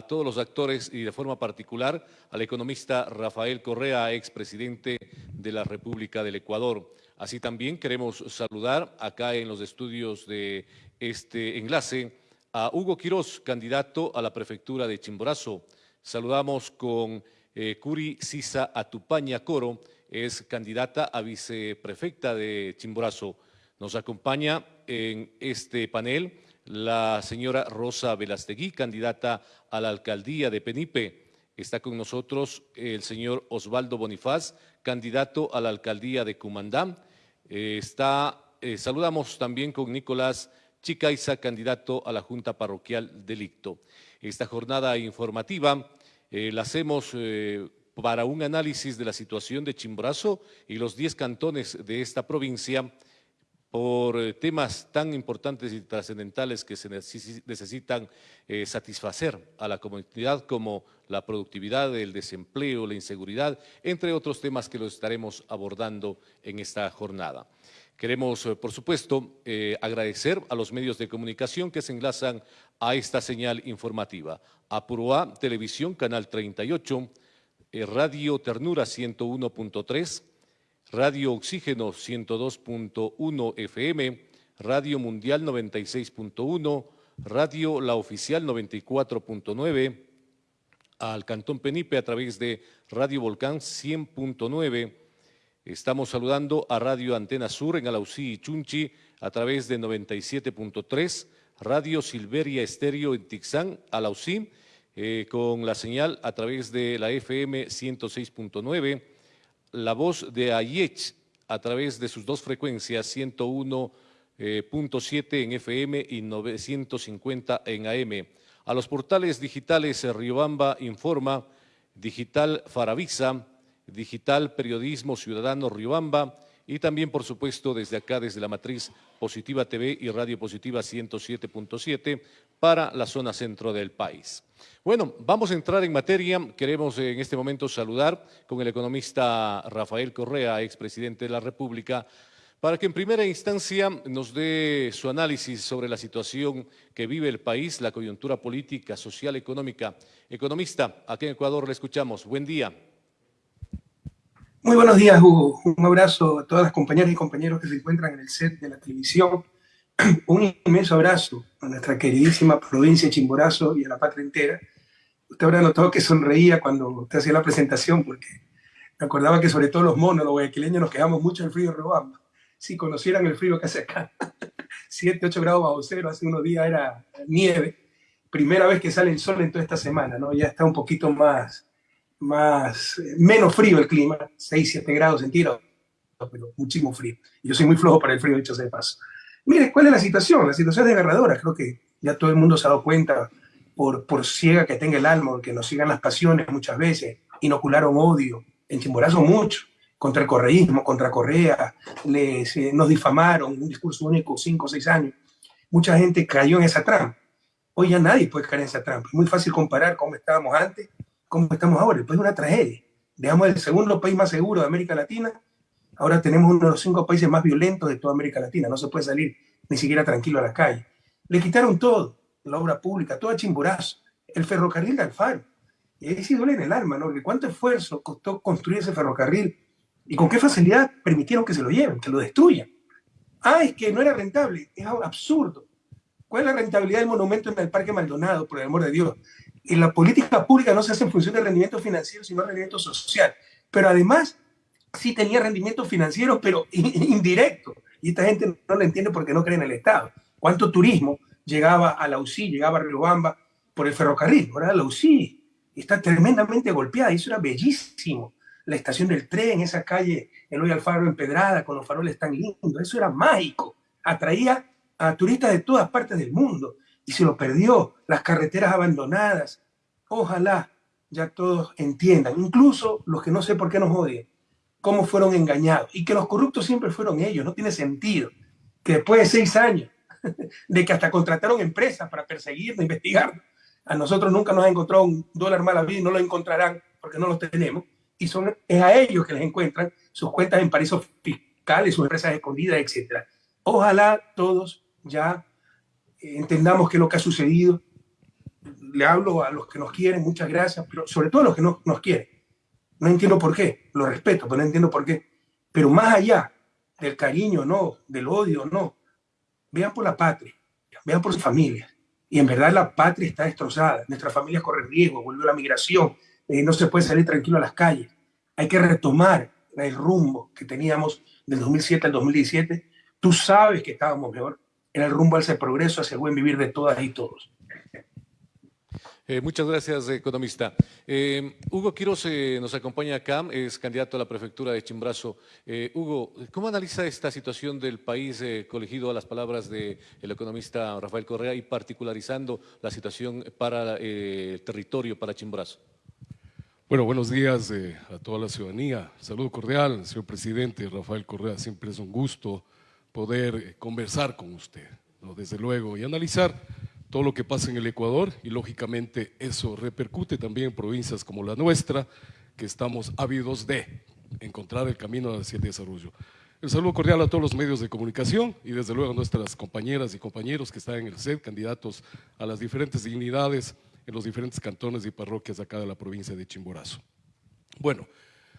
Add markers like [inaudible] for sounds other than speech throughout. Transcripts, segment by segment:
a todos los actores y de forma particular al economista Rafael Correa, expresidente de la República del Ecuador. Así también queremos saludar acá en los estudios de este enlace a Hugo Quirós, candidato a la prefectura de Chimborazo. Saludamos con eh, Curi Sisa Atupaña Coro, es candidata a viceprefecta de Chimborazo. Nos acompaña en este panel la señora Rosa Velastegui, candidata a la alcaldía de Penipe. Está con nosotros el señor Osvaldo Bonifaz, candidato a la alcaldía de Cumandán. Eh, está, eh, saludamos también con Nicolás Chicaiza, candidato a la Junta Parroquial Delicto. Esta jornada informativa eh, la hacemos para un análisis de la situación de Chimborazo y los 10 cantones de esta provincia por eh, temas tan importantes y trascendentales que se necesitan eh, satisfacer a la comunidad como la productividad, el desempleo, la inseguridad, entre otros temas que los estaremos abordando en esta jornada. Queremos, eh, por supuesto, agradecer a los medios de comunicación que se enlazan a esta señal informativa. Apuroa Televisión, Canal 38, Radio Ternura 101.3, Radio Oxígeno 102.1 FM, Radio Mundial 96.1, Radio La Oficial 94.9, al Cantón Penipe a través de Radio Volcán 100.9. Estamos saludando a Radio Antena Sur en Alausí y Chunchi a través de 97.3, Radio Silveria Estéreo en Tixán, Alausí, eh, con la señal a través de la FM 106.9, la voz de Ayech a través de sus dos frecuencias, 101.7 eh, en FM y 950 en AM. A los portales digitales eh, Riobamba Informa, Digital Faravisa, Digital Periodismo Ciudadano Riobamba y también, por supuesto, desde acá, desde la matriz Positiva TV y Radio Positiva 107.7 para la zona centro del país. Bueno, vamos a entrar en materia. Queremos en este momento saludar con el economista Rafael Correa, expresidente de la República, para que en primera instancia nos dé su análisis sobre la situación que vive el país, la coyuntura política, social, económica. Economista, aquí en Ecuador le escuchamos. Buen día. Muy buenos días, Hugo. Un abrazo a todas las compañeras y compañeros que se encuentran en el set de la televisión. [clears throat] Un inmenso abrazo a nuestra queridísima provincia de Chimborazo y a la patria entera. Usted habrá notado que sonreía cuando usted hacía la presentación, porque me acordaba que sobre todo los monos, los guayaquileños, nos quedamos mucho en el frío de Robamba. Si conocieran el frío que hace acá, [laughs] 7, 8 grados bajo cero, hace unos días era nieve. Primera vez que sale el sol en toda esta semana, ¿no? Ya está un poquito más, más, eh, menos frío el clima, 6, 7 grados centígrados, pero muchísimo frío. Yo soy muy flojo para el frío, dicho sea de paso. Mire, ¿cuál es la situación? La situación es desgarradora, creo que ya todo el mundo se ha dado cuenta, por, por ciega que tenga el alma, que nos sigan las pasiones muchas veces, inocularon odio, en Chimborazo mucho, contra el correísmo, contra Correa, les, eh, nos difamaron, un discurso único, cinco o seis años. Mucha gente cayó en esa trampa. Hoy ya nadie puede caer en esa trampa. Es muy fácil comparar cómo estábamos antes cómo estamos ahora. El país es una tragedia. Dejamos el segundo país más seguro de América Latina. Ahora tenemos uno de los cinco países más violentos de toda América Latina. No se puede salir ni siquiera tranquilo a la calle. Le quitaron todo, la obra pública, todo a chimborazo, el ferrocarril de Alfaro. Y ahí sí duele en el alma, ¿no? Que cuánto esfuerzo costó construir ese ferrocarril y con qué facilidad permitieron que se lo lleven, que lo destruyan. Ah, es que no era rentable. Es absurdo. ¿Cuál es la rentabilidad del monumento en el Parque Maldonado, por el amor de Dios? Y la política pública no se hace en función de rendimiento financiero, sino de rendimiento social. Pero además, sí tenía rendimiento financiero, pero [laughs] indirecto. Y esta gente no lo entiende porque no cree en el Estado. ¿Cuánto turismo llegaba a la UCI, llegaba a Riobamba por el ferrocarril? Ahora la UCI está tremendamente golpeada eso era bellísimo. La estación del tren, esa calle Eloy Alfaro empedrada con los faroles tan lindos, eso era mágico. Atraía a turistas de todas partes del mundo y se lo perdió, las carreteras abandonadas. Ojalá ya todos entiendan, incluso los que no sé por qué nos odian, cómo fueron engañados y que los corruptos siempre fueron ellos. No tiene sentido que después de seis años [laughs] de que hasta contrataron empresas para perseguirnos, investigar, a nosotros nunca nos ha encontrado un dólar mal vida y no lo encontrarán porque no lo tenemos. Y son, es a ellos que les encuentran sus cuentas en paraísos fiscales, sus empresas escondidas, etc. Ojalá todos ya entendamos qué es lo que ha sucedido, le hablo a los que nos quieren, muchas gracias, pero sobre todo a los que no nos quieren. No entiendo por qué, lo respeto, pero no entiendo por qué. Pero más allá del cariño, no, del odio, no, vean por la patria, vean por su familia. Y en verdad la patria está destrozada, nuestras familias corren riesgo, volvió la migración, eh, no se puede salir tranquilo a las calles. Hay que retomar el rumbo que teníamos del 2007 al 2017. Tú sabes que estábamos mejor en el rumbo hacia el progreso, hacia el buen vivir de todas y todos. Eh, muchas gracias, economista. Eh, Hugo Quiroz eh, nos acompaña acá, es candidato a la prefectura de Chimbrazo. Hugo, ¿cómo analiza esta situación del país colegido a las palabras del economista Rafael Correa y particularizando la situación para el territorio, para Chimbrazo? Bueno, buenos días a toda la ciudadanía. Saludo cordial, señor presidente Rafael Correa. Siempre es un gusto poder conversar con usted, desde luego, y analizar todo lo que pasa en el Ecuador y lógicamente eso repercute también en provincias como la nuestra, que estamos ávidos de encontrar el camino hacia el desarrollo. El saludo cordial a todos los medios de comunicación y desde luego a nuestras compañeras y compañeros que están en el SED, candidatos a las diferentes dignidades en los diferentes cantones y parroquias acá de la provincia de Chimborazo. Bueno,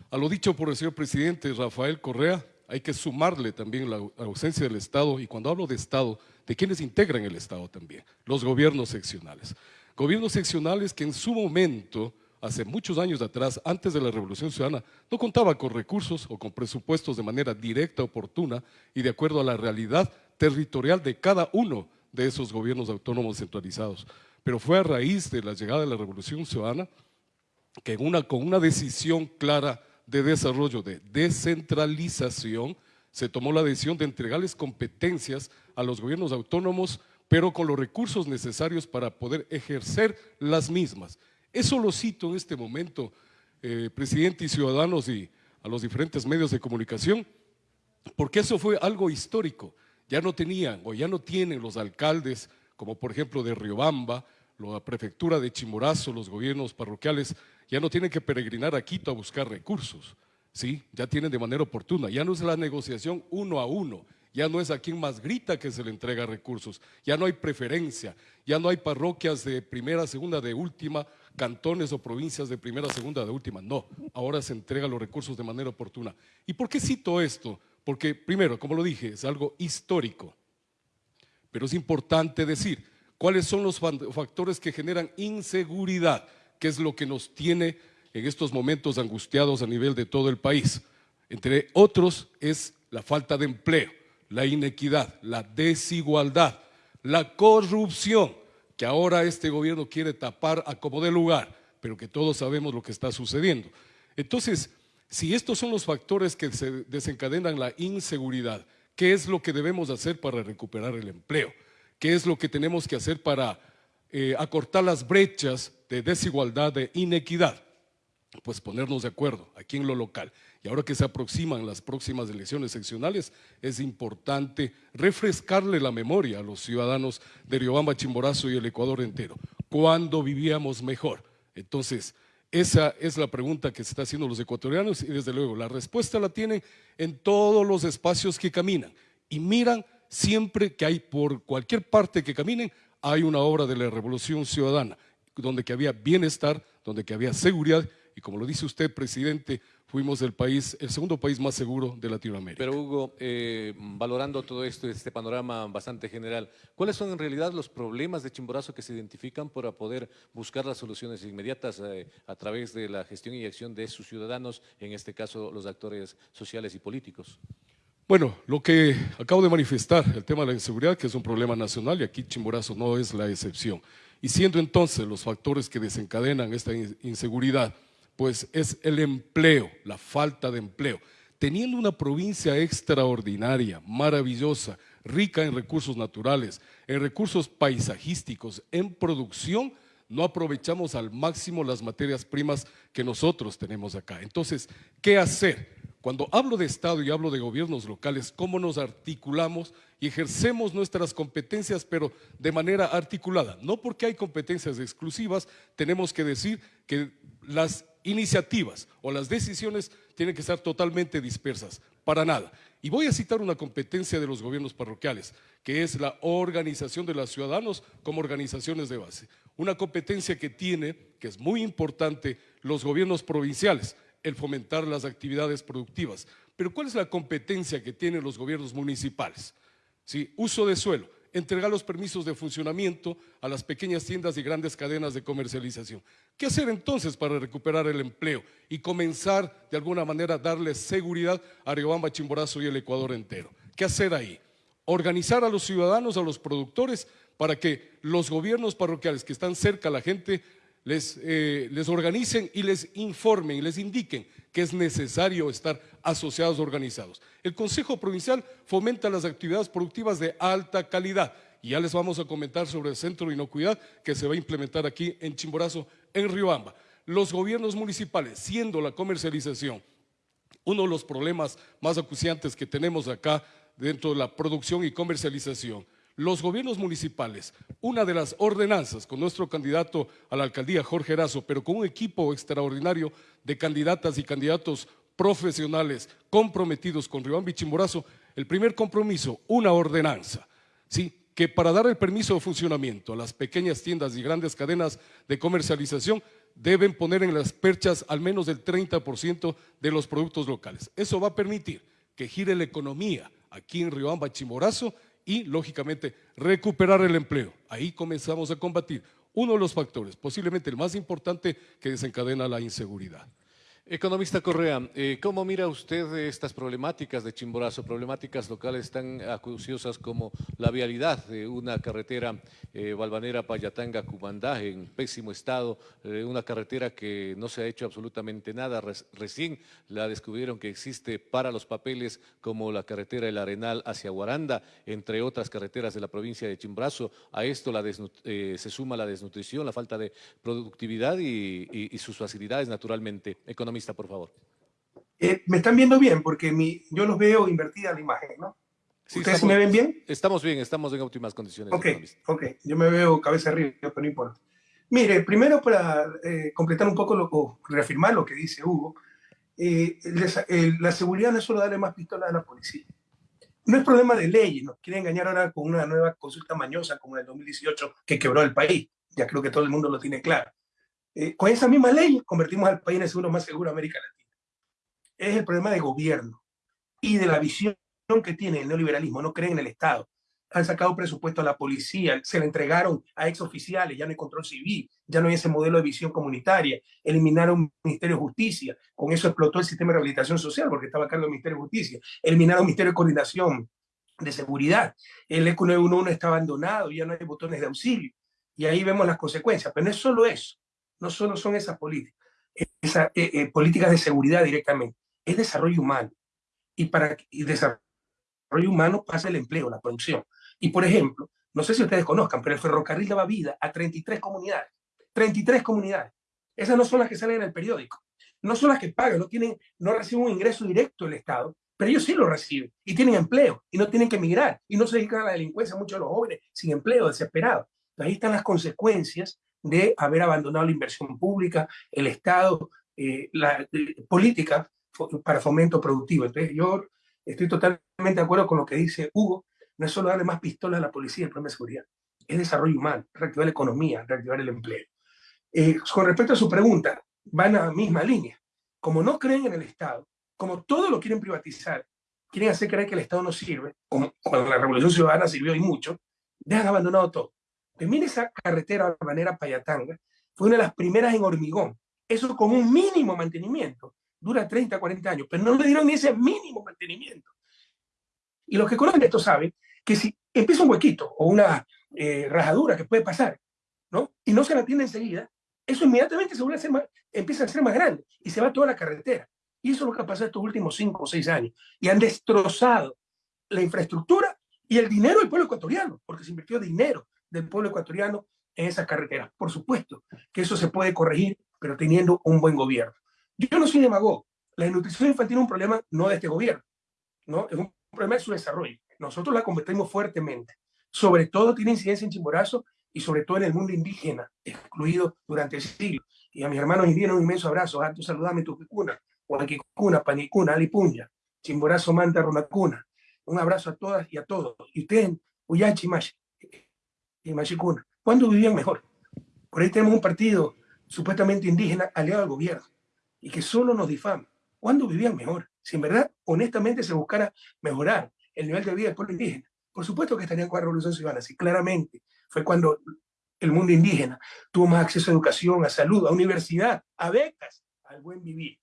a lo dicho por el señor presidente Rafael Correa, hay que sumarle también la ausencia del Estado, y cuando hablo de Estado, de quienes integran el Estado también, los gobiernos seccionales. Gobiernos seccionales que en su momento, hace muchos años atrás, antes de la Revolución Ciudadana, no contaban con recursos o con presupuestos de manera directa, oportuna y de acuerdo a la realidad territorial de cada uno de esos gobiernos autónomos centralizados. Pero fue a raíz de la llegada de la Revolución Ciudadana que con una decisión clara de desarrollo, de descentralización, se tomó la decisión de entregarles competencias a los gobiernos autónomos, pero con los recursos necesarios para poder ejercer las mismas. Eso lo cito en este momento, eh, presidente y ciudadanos y a los diferentes medios de comunicación, porque eso fue algo histórico. Ya no tenían o ya no tienen los alcaldes, como por ejemplo de Riobamba, la prefectura de Chimborazo, los gobiernos parroquiales, ya no tienen que peregrinar a Quito a buscar recursos, ¿sí? Ya tienen de manera oportuna, ya no es la negociación uno a uno, ya no es a quien más grita que se le entrega recursos, ya no hay preferencia, ya no hay parroquias de primera, segunda, de última, cantones o provincias de primera, segunda, de última, no, ahora se entrega los recursos de manera oportuna. ¿Y por qué cito esto? Porque primero, como lo dije, es algo histórico, pero es importante decir, ¿Cuáles son los factores que generan inseguridad? ¿Qué es lo que nos tiene en estos momentos angustiados a nivel de todo el país? Entre otros es la falta de empleo, la inequidad, la desigualdad, la corrupción, que ahora este gobierno quiere tapar a como de lugar, pero que todos sabemos lo que está sucediendo. Entonces, si estos son los factores que se desencadenan la inseguridad, ¿qué es lo que debemos hacer para recuperar el empleo? Qué es lo que tenemos que hacer para eh, acortar las brechas de desigualdad, de inequidad. Pues ponernos de acuerdo aquí en lo local. Y ahora que se aproximan las próximas elecciones seccionales, es importante refrescarle la memoria a los ciudadanos de Riobamba, Chimborazo y el Ecuador entero. ¿Cuándo vivíamos mejor? Entonces, esa es la pregunta que se está haciendo los ecuatorianos y desde luego la respuesta la tienen en todos los espacios que caminan y miran siempre que hay por cualquier parte que caminen, hay una obra de la revolución ciudadana, donde que había bienestar, donde que había seguridad, y como lo dice usted, presidente, fuimos el país, el segundo país más seguro de Latinoamérica. Pero Hugo, eh, valorando todo esto, este panorama bastante general, ¿cuáles son en realidad los problemas de Chimborazo que se identifican para poder buscar las soluciones inmediatas eh, a través de la gestión y acción de sus ciudadanos, en este caso los actores sociales y políticos? Bueno, lo que acabo de manifestar, el tema de la inseguridad, que es un problema nacional y aquí Chimborazo no es la excepción. Y siendo entonces los factores que desencadenan esta inseguridad, pues es el empleo, la falta de empleo. Teniendo una provincia extraordinaria, maravillosa, rica en recursos naturales, en recursos paisajísticos, en producción, no aprovechamos al máximo las materias primas que nosotros tenemos acá. Entonces, ¿qué hacer? Cuando hablo de Estado y hablo de gobiernos locales, cómo nos articulamos y ejercemos nuestras competencias, pero de manera articulada. No porque hay competencias exclusivas, tenemos que decir que las iniciativas o las decisiones tienen que estar totalmente dispersas. para nada. Y voy a citar una competencia de los gobiernos parroquiales, que es la organización de los ciudadanos como organizaciones de base. Una competencia que tiene, que es muy importante, los gobiernos provinciales, el fomentar las actividades productivas. Pero ¿cuál es la competencia que tienen los gobiernos municipales? ¿Sí? Uso de suelo, entregar los permisos de funcionamiento a las pequeñas tiendas y grandes cadenas de comercialización. ¿Qué hacer entonces para recuperar el empleo y comenzar de alguna manera a darle seguridad a Riobamba, Chimborazo y el Ecuador entero? ¿Qué hacer ahí? Organizar a los ciudadanos, a los productores, para que los gobiernos parroquiales que están cerca a la gente les, eh, les organicen y les informen y les indiquen que es necesario estar asociados organizados. El Consejo Provincial fomenta las actividades productivas de alta calidad y ya les vamos a comentar sobre el Centro de Inocuidad que se va a implementar aquí en Chimborazo, en Riobamba. Los gobiernos municipales, siendo la comercialización uno de los problemas más acuciantes que tenemos acá dentro de la producción y comercialización, los gobiernos municipales, una de las ordenanzas con nuestro candidato a la alcaldía, Jorge Erazo, pero con un equipo extraordinario de candidatas y candidatos profesionales comprometidos con y Chimborazo, el primer compromiso, una ordenanza, ¿sí? que para dar el permiso de funcionamiento a las pequeñas tiendas y grandes cadenas de comercialización deben poner en las perchas al menos el 30% de los productos locales. Eso va a permitir que gire la economía aquí en Riobamba Chimborazo y, lógicamente, recuperar el empleo. Ahí comenzamos a combatir uno de los factores, posiblemente el más importante, que desencadena la inseguridad. Economista Correa, eh, ¿cómo mira usted estas problemáticas de Chimborazo, problemáticas locales tan acuciosas como la vialidad de una carretera eh, Valvanera-Payatanga-Cumandá en pésimo estado, eh, una carretera que no se ha hecho absolutamente nada, recién la descubrieron que existe para los papeles como la carretera El Arenal hacia Guaranda, entre otras carreteras de la provincia de Chimborazo, a esto eh, se suma la desnutrición, la falta de productividad y, y sus facilidades naturalmente. Economista por favor. Eh, me están viendo bien porque mi, yo los veo invertida la imagen, ¿no? ¿Ustedes me ven bien? Estamos bien, estamos en óptimas condiciones. Ok, ok. Yo me veo cabeza arriba, pero no importa. Mire, primero para eh, completar un poco lo, o reafirmar lo que dice Hugo, eh, la seguridad no es solo darle más pistolas a la policía. No es problema de ley, nos quieren engañar ahora con una nueva consulta mañosa como en el 2018 que quebró el país. Ya creo que todo el mundo lo tiene claro. Eh, con esa misma ley convertimos al país en el segundo más seguro de América Latina. Es el problema de gobierno y de la visión que tiene el neoliberalismo. No creen en el Estado. Han sacado presupuesto a la policía, se le entregaron a exoficiales, ya no hay control civil, ya no hay ese modelo de visión comunitaria, eliminaron el Ministerio de Justicia, con eso explotó el sistema de rehabilitación social porque estaba a cargo del Ministerio de Justicia, eliminaron el Ministerio de Coordinación de Seguridad, el ECO 911 está abandonado, ya no hay botones de auxilio, y ahí vemos las consecuencias, pero no es solo eso, no solo son esas políticas, esas eh, eh, políticas de seguridad directamente, es desarrollo humano. Y para el desarrollo humano pasa el empleo, la producción. Y por ejemplo, no sé si ustedes conozcan, pero el ferrocarril daba vida a 33 comunidades. 33 comunidades. Esas no son las que salen en el periódico. No son las que pagan, no, tienen, no reciben un ingreso directo del Estado, pero ellos sí lo reciben y tienen empleo y no tienen que emigrar y no se dedican a la delincuencia muchos de los jóvenes sin empleo, desesperados. Ahí están las consecuencias de haber abandonado la inversión pública, el Estado, eh, la eh, política para fomento productivo. Entonces yo estoy totalmente de acuerdo con lo que dice Hugo, no es solo darle más pistolas a la policía el problema de seguridad, es desarrollo humano, reactivar la economía, reactivar el empleo. Eh, con respecto a su pregunta, van a la misma línea. Como no creen en el Estado, como todo lo quieren privatizar, quieren hacer creer que el Estado no sirve, como cuando la Revolución Ciudadana sirvió y mucho, dejan abandonado todo. Mire esa carretera manera Payatanga, fue una de las primeras en hormigón. Eso con un mínimo mantenimiento. Dura 30, 40 años, pero no le dieron ni ese mínimo mantenimiento. Y los que conocen esto saben que si empieza un huequito o una eh, rajadura que puede pasar, ¿no? Y no se la tiene enseguida, eso inmediatamente se vuelve a ser más, empieza a ser más grande y se va toda la carretera. Y eso es lo que ha pasado estos últimos 5 o 6 años. Y han destrozado la infraestructura y el dinero del pueblo ecuatoriano, porque se invirtió dinero del pueblo ecuatoriano en esas carreteras. Por supuesto que eso se puede corregir, pero teniendo un buen gobierno. Yo no soy demagogo. La desnutrición infantil es un problema no de este gobierno, ¿no? es un problema de su desarrollo. Nosotros la combatimos fuertemente. Sobre todo tiene incidencia en Chimborazo y sobre todo en el mundo indígena, excluido durante siglos. Y a mis hermanos indígenas un inmenso abrazo. Alto saludame tu o Huaquicuna, Panicuna, Alipuña. Chimborazo, Manta, Runacuna. Un abrazo a todas y a todos. Y ustedes, Uyachi, Y Machicuna, ¿cuándo vivían mejor? Por ahí tenemos un partido supuestamente indígena aliado al gobierno y que solo nos difama. ¿Cuándo vivían mejor? Si en verdad, honestamente, se buscara mejorar el nivel de vida del pueblo indígena, por supuesto que estarían con la revolución ciudadana. Sí, claramente fue cuando el mundo indígena tuvo más acceso a educación, a salud, a universidad, a becas, al buen vivir.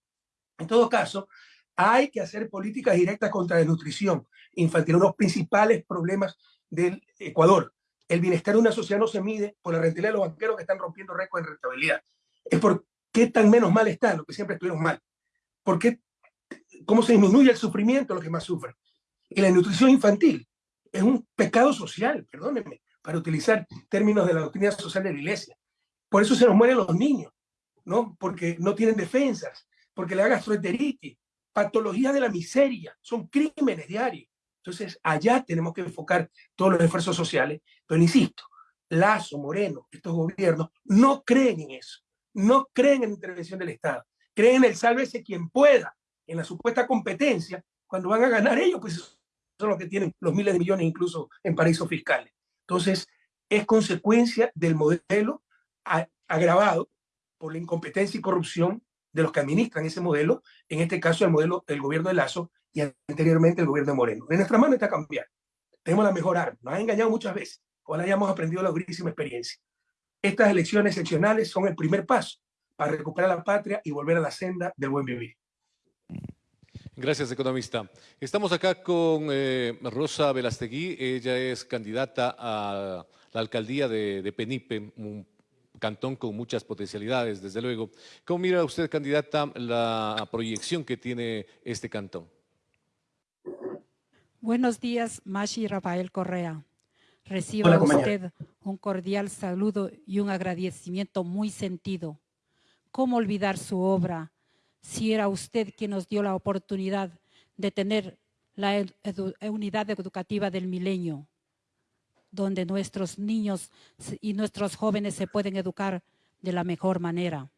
En todo caso, hay que hacer políticas directas contra la desnutrición infantil, uno de los principales problemas del Ecuador. El bienestar de una sociedad no se mide por la rentabilidad de los banqueros que están rompiendo récords en rentabilidad. Es por qué tan menos mal está lo que siempre estuvieron mal. ¿Por qué, cómo se disminuye el sufrimiento de los que más sufren. Y la nutrición infantil es un pecado social, perdónenme, para utilizar términos de la doctrina social de la iglesia. Por eso se nos mueren los niños, ¿no? Porque no tienen defensas, porque le da gastroenteritis, patologías de la miseria, son crímenes diarios. Entonces, allá tenemos que enfocar todos los esfuerzos sociales. Pero insisto, Lazo, Moreno, estos gobiernos no creen en eso, no creen en la intervención del Estado, creen en el sálvese quien pueda, en la supuesta competencia, cuando van a ganar ellos, pues son los que tienen los miles de millones incluso en paraísos fiscales. Entonces, es consecuencia del modelo agravado por la incompetencia y corrupción de los que administran ese modelo, en este caso el modelo del gobierno de Lazo y anteriormente el gobierno de Moreno. En nuestra mano está cambiar. Tenemos la mejor arma. Nos han engañado muchas veces. Ojalá hayamos aprendido la durísima experiencia. Estas elecciones excepcionales son el primer paso para recuperar la patria y volver a la senda del buen vivir. Gracias, economista. Estamos acá con eh, Rosa Velastegui. Ella es candidata a la alcaldía de, de, Penipe, un cantón con muchas potencialidades, desde luego. ¿Cómo mira usted, candidata, la proyección que tiene este cantón? Buenos días, Mashi Rafael Correa. Reciba Hola, usted un cordial saludo y un agradecimiento muy sentido. ¿Cómo olvidar su obra? si era usted quien nos dio la oportunidad de tener la unidad educativa del milenio, donde nuestros niños y nuestros jóvenes se pueden educar de la mejor manera.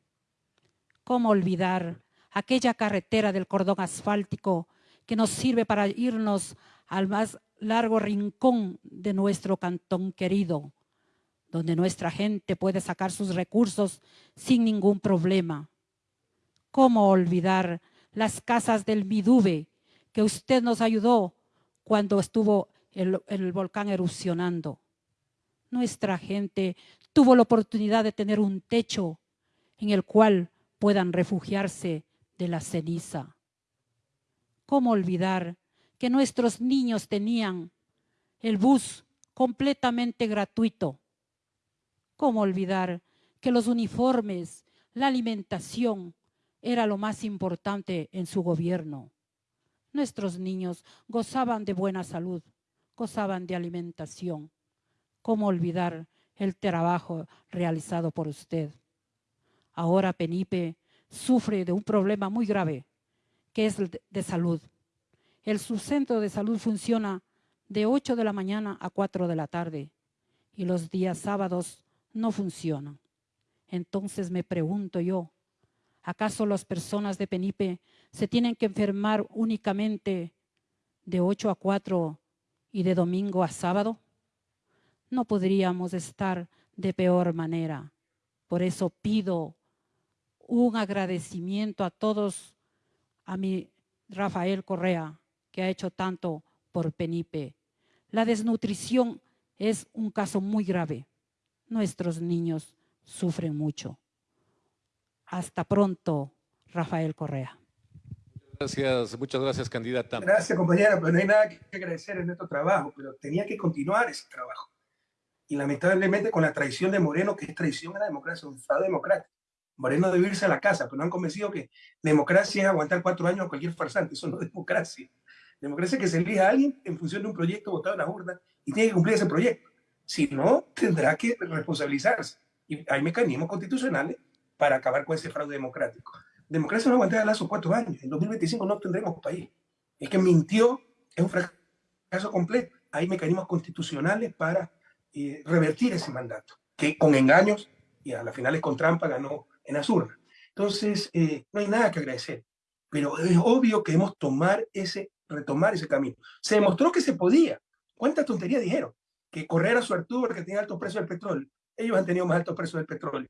¿Cómo olvidar aquella carretera del cordón asfáltico que nos sirve para irnos al más largo rincón de nuestro cantón querido, donde nuestra gente puede sacar sus recursos sin ningún problema? ¿Cómo olvidar las casas del Midube que usted nos ayudó cuando estuvo el, el volcán erupcionando? Nuestra gente tuvo la oportunidad de tener un techo en el cual puedan refugiarse de la ceniza. ¿Cómo olvidar que nuestros niños tenían el bus completamente gratuito? ¿Cómo olvidar que los uniformes, la alimentación, era lo más importante en su gobierno. Nuestros niños gozaban de buena salud, gozaban de alimentación. ¿Cómo olvidar el trabajo realizado por usted? Ahora Penipe sufre de un problema muy grave, que es de salud. El subcentro de salud funciona de 8 de la mañana a 4 de la tarde y los días sábados no funcionan. Entonces me pregunto yo, ¿Acaso las personas de Penipe se tienen que enfermar únicamente de 8 a 4 y de domingo a sábado? No podríamos estar de peor manera. Por eso pido un agradecimiento a todos, a mi Rafael Correa, que ha hecho tanto por Penipe. La desnutrición es un caso muy grave. Nuestros niños sufren mucho. Hasta pronto, Rafael Correa. Gracias, muchas gracias, candidata. Gracias, compañera, pero no hay nada que agradecer en nuestro trabajo, pero tenía que continuar ese trabajo. Y lamentablemente con la traición de Moreno, que es traición a la democracia, un Estado democrático. Moreno debe irse a la casa, pero no han convencido que democracia es aguantar cuatro años a cualquier farsante, eso no es democracia. Democracia es que se elija a alguien en función de un proyecto votado en la urna y tiene que cumplir ese proyecto. Si no, tendrá que responsabilizarse. Y hay mecanismos constitucionales para acabar con ese fraude democrático. Democracia no aguantará Lazo cuatro años. En 2025 no tendremos país. El que mintió es un fracaso completo. Hay mecanismos constitucionales para eh, revertir ese mandato, que con engaños y a las finales con trampa ganó en las. Entonces, eh, no hay nada que agradecer. pero es obvio que debemos tomar ese, retomar ese camino. Se demostró que se podía. ¿Cuántas tonterías dijeron? Que correr a suertudo porque tenía altos precios del petróleo. Ellos han tenido más altos precios del petróleo.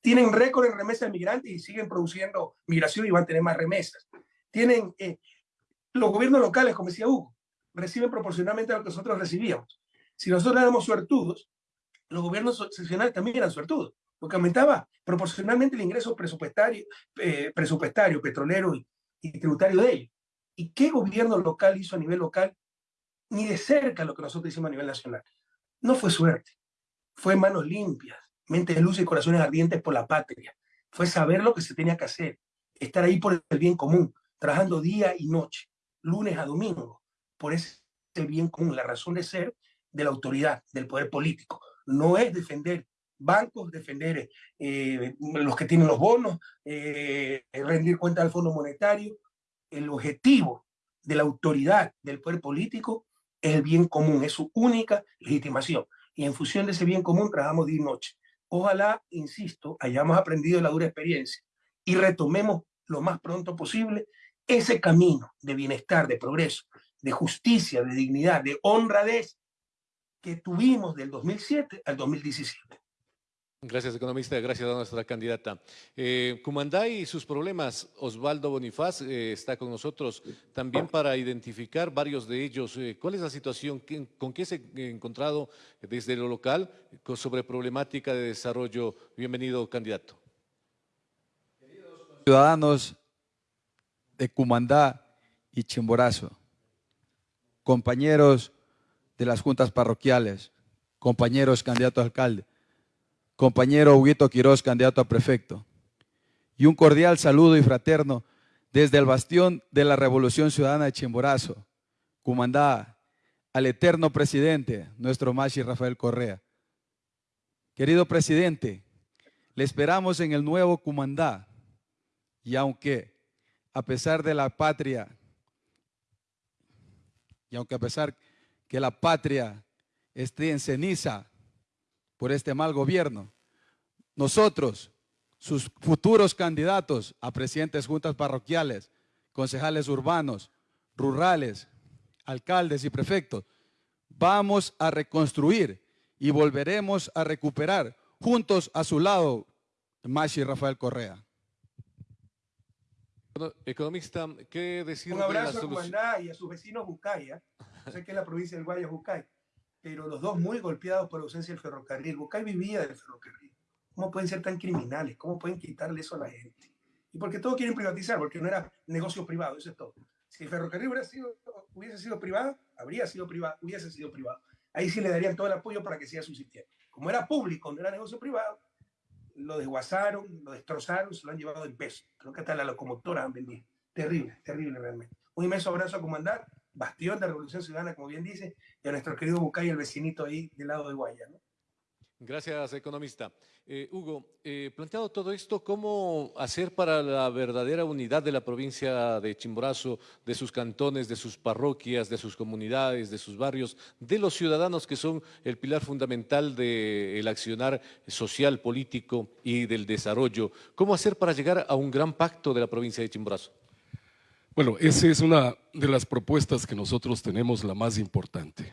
Tienen récord en remesas de migrantes y siguen produciendo migración y van a tener más remesas. Tienen eh, los gobiernos locales, como decía Hugo, reciben proporcionalmente a lo que nosotros recibíamos. Si nosotros éramos suertudos, los gobiernos seccionales también eran suertudos, porque aumentaba proporcionalmente el ingreso presupuestario, eh, presupuestario petrolero y, y tributario de ellos. ¿Y qué gobierno local hizo a nivel local? Ni de cerca lo que nosotros hicimos a nivel nacional. No fue suerte, fue manos limpias, mente de luz y corazones ardientes por la patria. Fue saber lo que se tenía que hacer, estar ahí por el bien común, trabajando día y noche, lunes a domingo, por ese bien común, la razón de ser de la autoridad, del poder político. No es defender bancos, defender eh, los que tienen los bonos, eh, rendir cuenta al Fondo Monetario. El objetivo de la autoridad del poder político es el bien común, es su única legitimación. Y en función de ese bien común trabajamos día y noche. Ojalá, insisto, hayamos aprendido la dura experiencia y retomemos lo más pronto posible ese camino de bienestar, de progreso, de justicia, de dignidad, de honradez que tuvimos del 2007 al 2017. Gracias, economista. Gracias a nuestra candidata. Eh, Cumandá y sus problemas. Osvaldo Bonifaz eh, está con nosotros también para identificar varios de ellos. Eh, ¿Cuál es la situación? ¿Con qué se ha encontrado desde lo local sobre problemática de desarrollo? Bienvenido, candidato. Queridos ciudadanos de Cumandá y Chimborazo, compañeros de las juntas parroquiales, compañeros candidatos a alcalde, compañero Huguito Quiroz, candidato a prefecto, y un cordial saludo y fraterno desde el bastión de la Revolución Ciudadana de Chimborazo, Cumandá, al eterno presidente, nuestro Machi Rafael Correa. Querido presidente, le esperamos en el nuevo Cumandá, y aunque a pesar de la patria, y aunque a pesar que la patria esté en ceniza por este mal gobierno. Nosotros, sus futuros candidatos a presidentes juntas parroquiales, concejales urbanos, rurales, alcaldes y prefectos, vamos a reconstruir y volveremos a recuperar juntos a su lado Machi Rafael Correa. Economista, ¿qué decir Un abrazo a la y a sus vecinos Bucaya, sé que es la provincia del Guaya Bucay, pero los dos muy golpeados por la ausencia del ferrocarril. Bucay vivía del ferrocarril. ¿Cómo pueden ser tan criminales? ¿Cómo pueden quitarle eso a la gente? Y porque todos quieren privatizar, porque no era negocio privado, eso es todo. Si el ferrocarril hubiera sido, hubiese sido privado, habría sido privado, hubiese sido privado. Ahí sí le darían todo el apoyo para que siga subsistiendo. Como era público, no era negocio privado, lo desguazaron, lo destrozaron, se lo han llevado en peso. Creo que hasta la locomotora han vendido. Terrible, terrible realmente. Un inmenso abrazo a comandar, bastión de Revolución Ciudadana, como bien dice, y a nuestro querido Bucay, el vecinito ahí del lado de Guaya. Gracias, economista. Eh, Hugo, eh, planteado todo esto, ¿cómo hacer para la verdadera unidad de la provincia de Chimborazo, de sus cantones, de sus parroquias, de sus comunidades, de sus barrios, de los ciudadanos que son el pilar fundamental del accionar social, político y del desarrollo? ¿Cómo hacer para llegar a un gran pacto de la provincia de Chimborazo? Bueno, esa es una de las propuestas que nosotros tenemos, la más importante,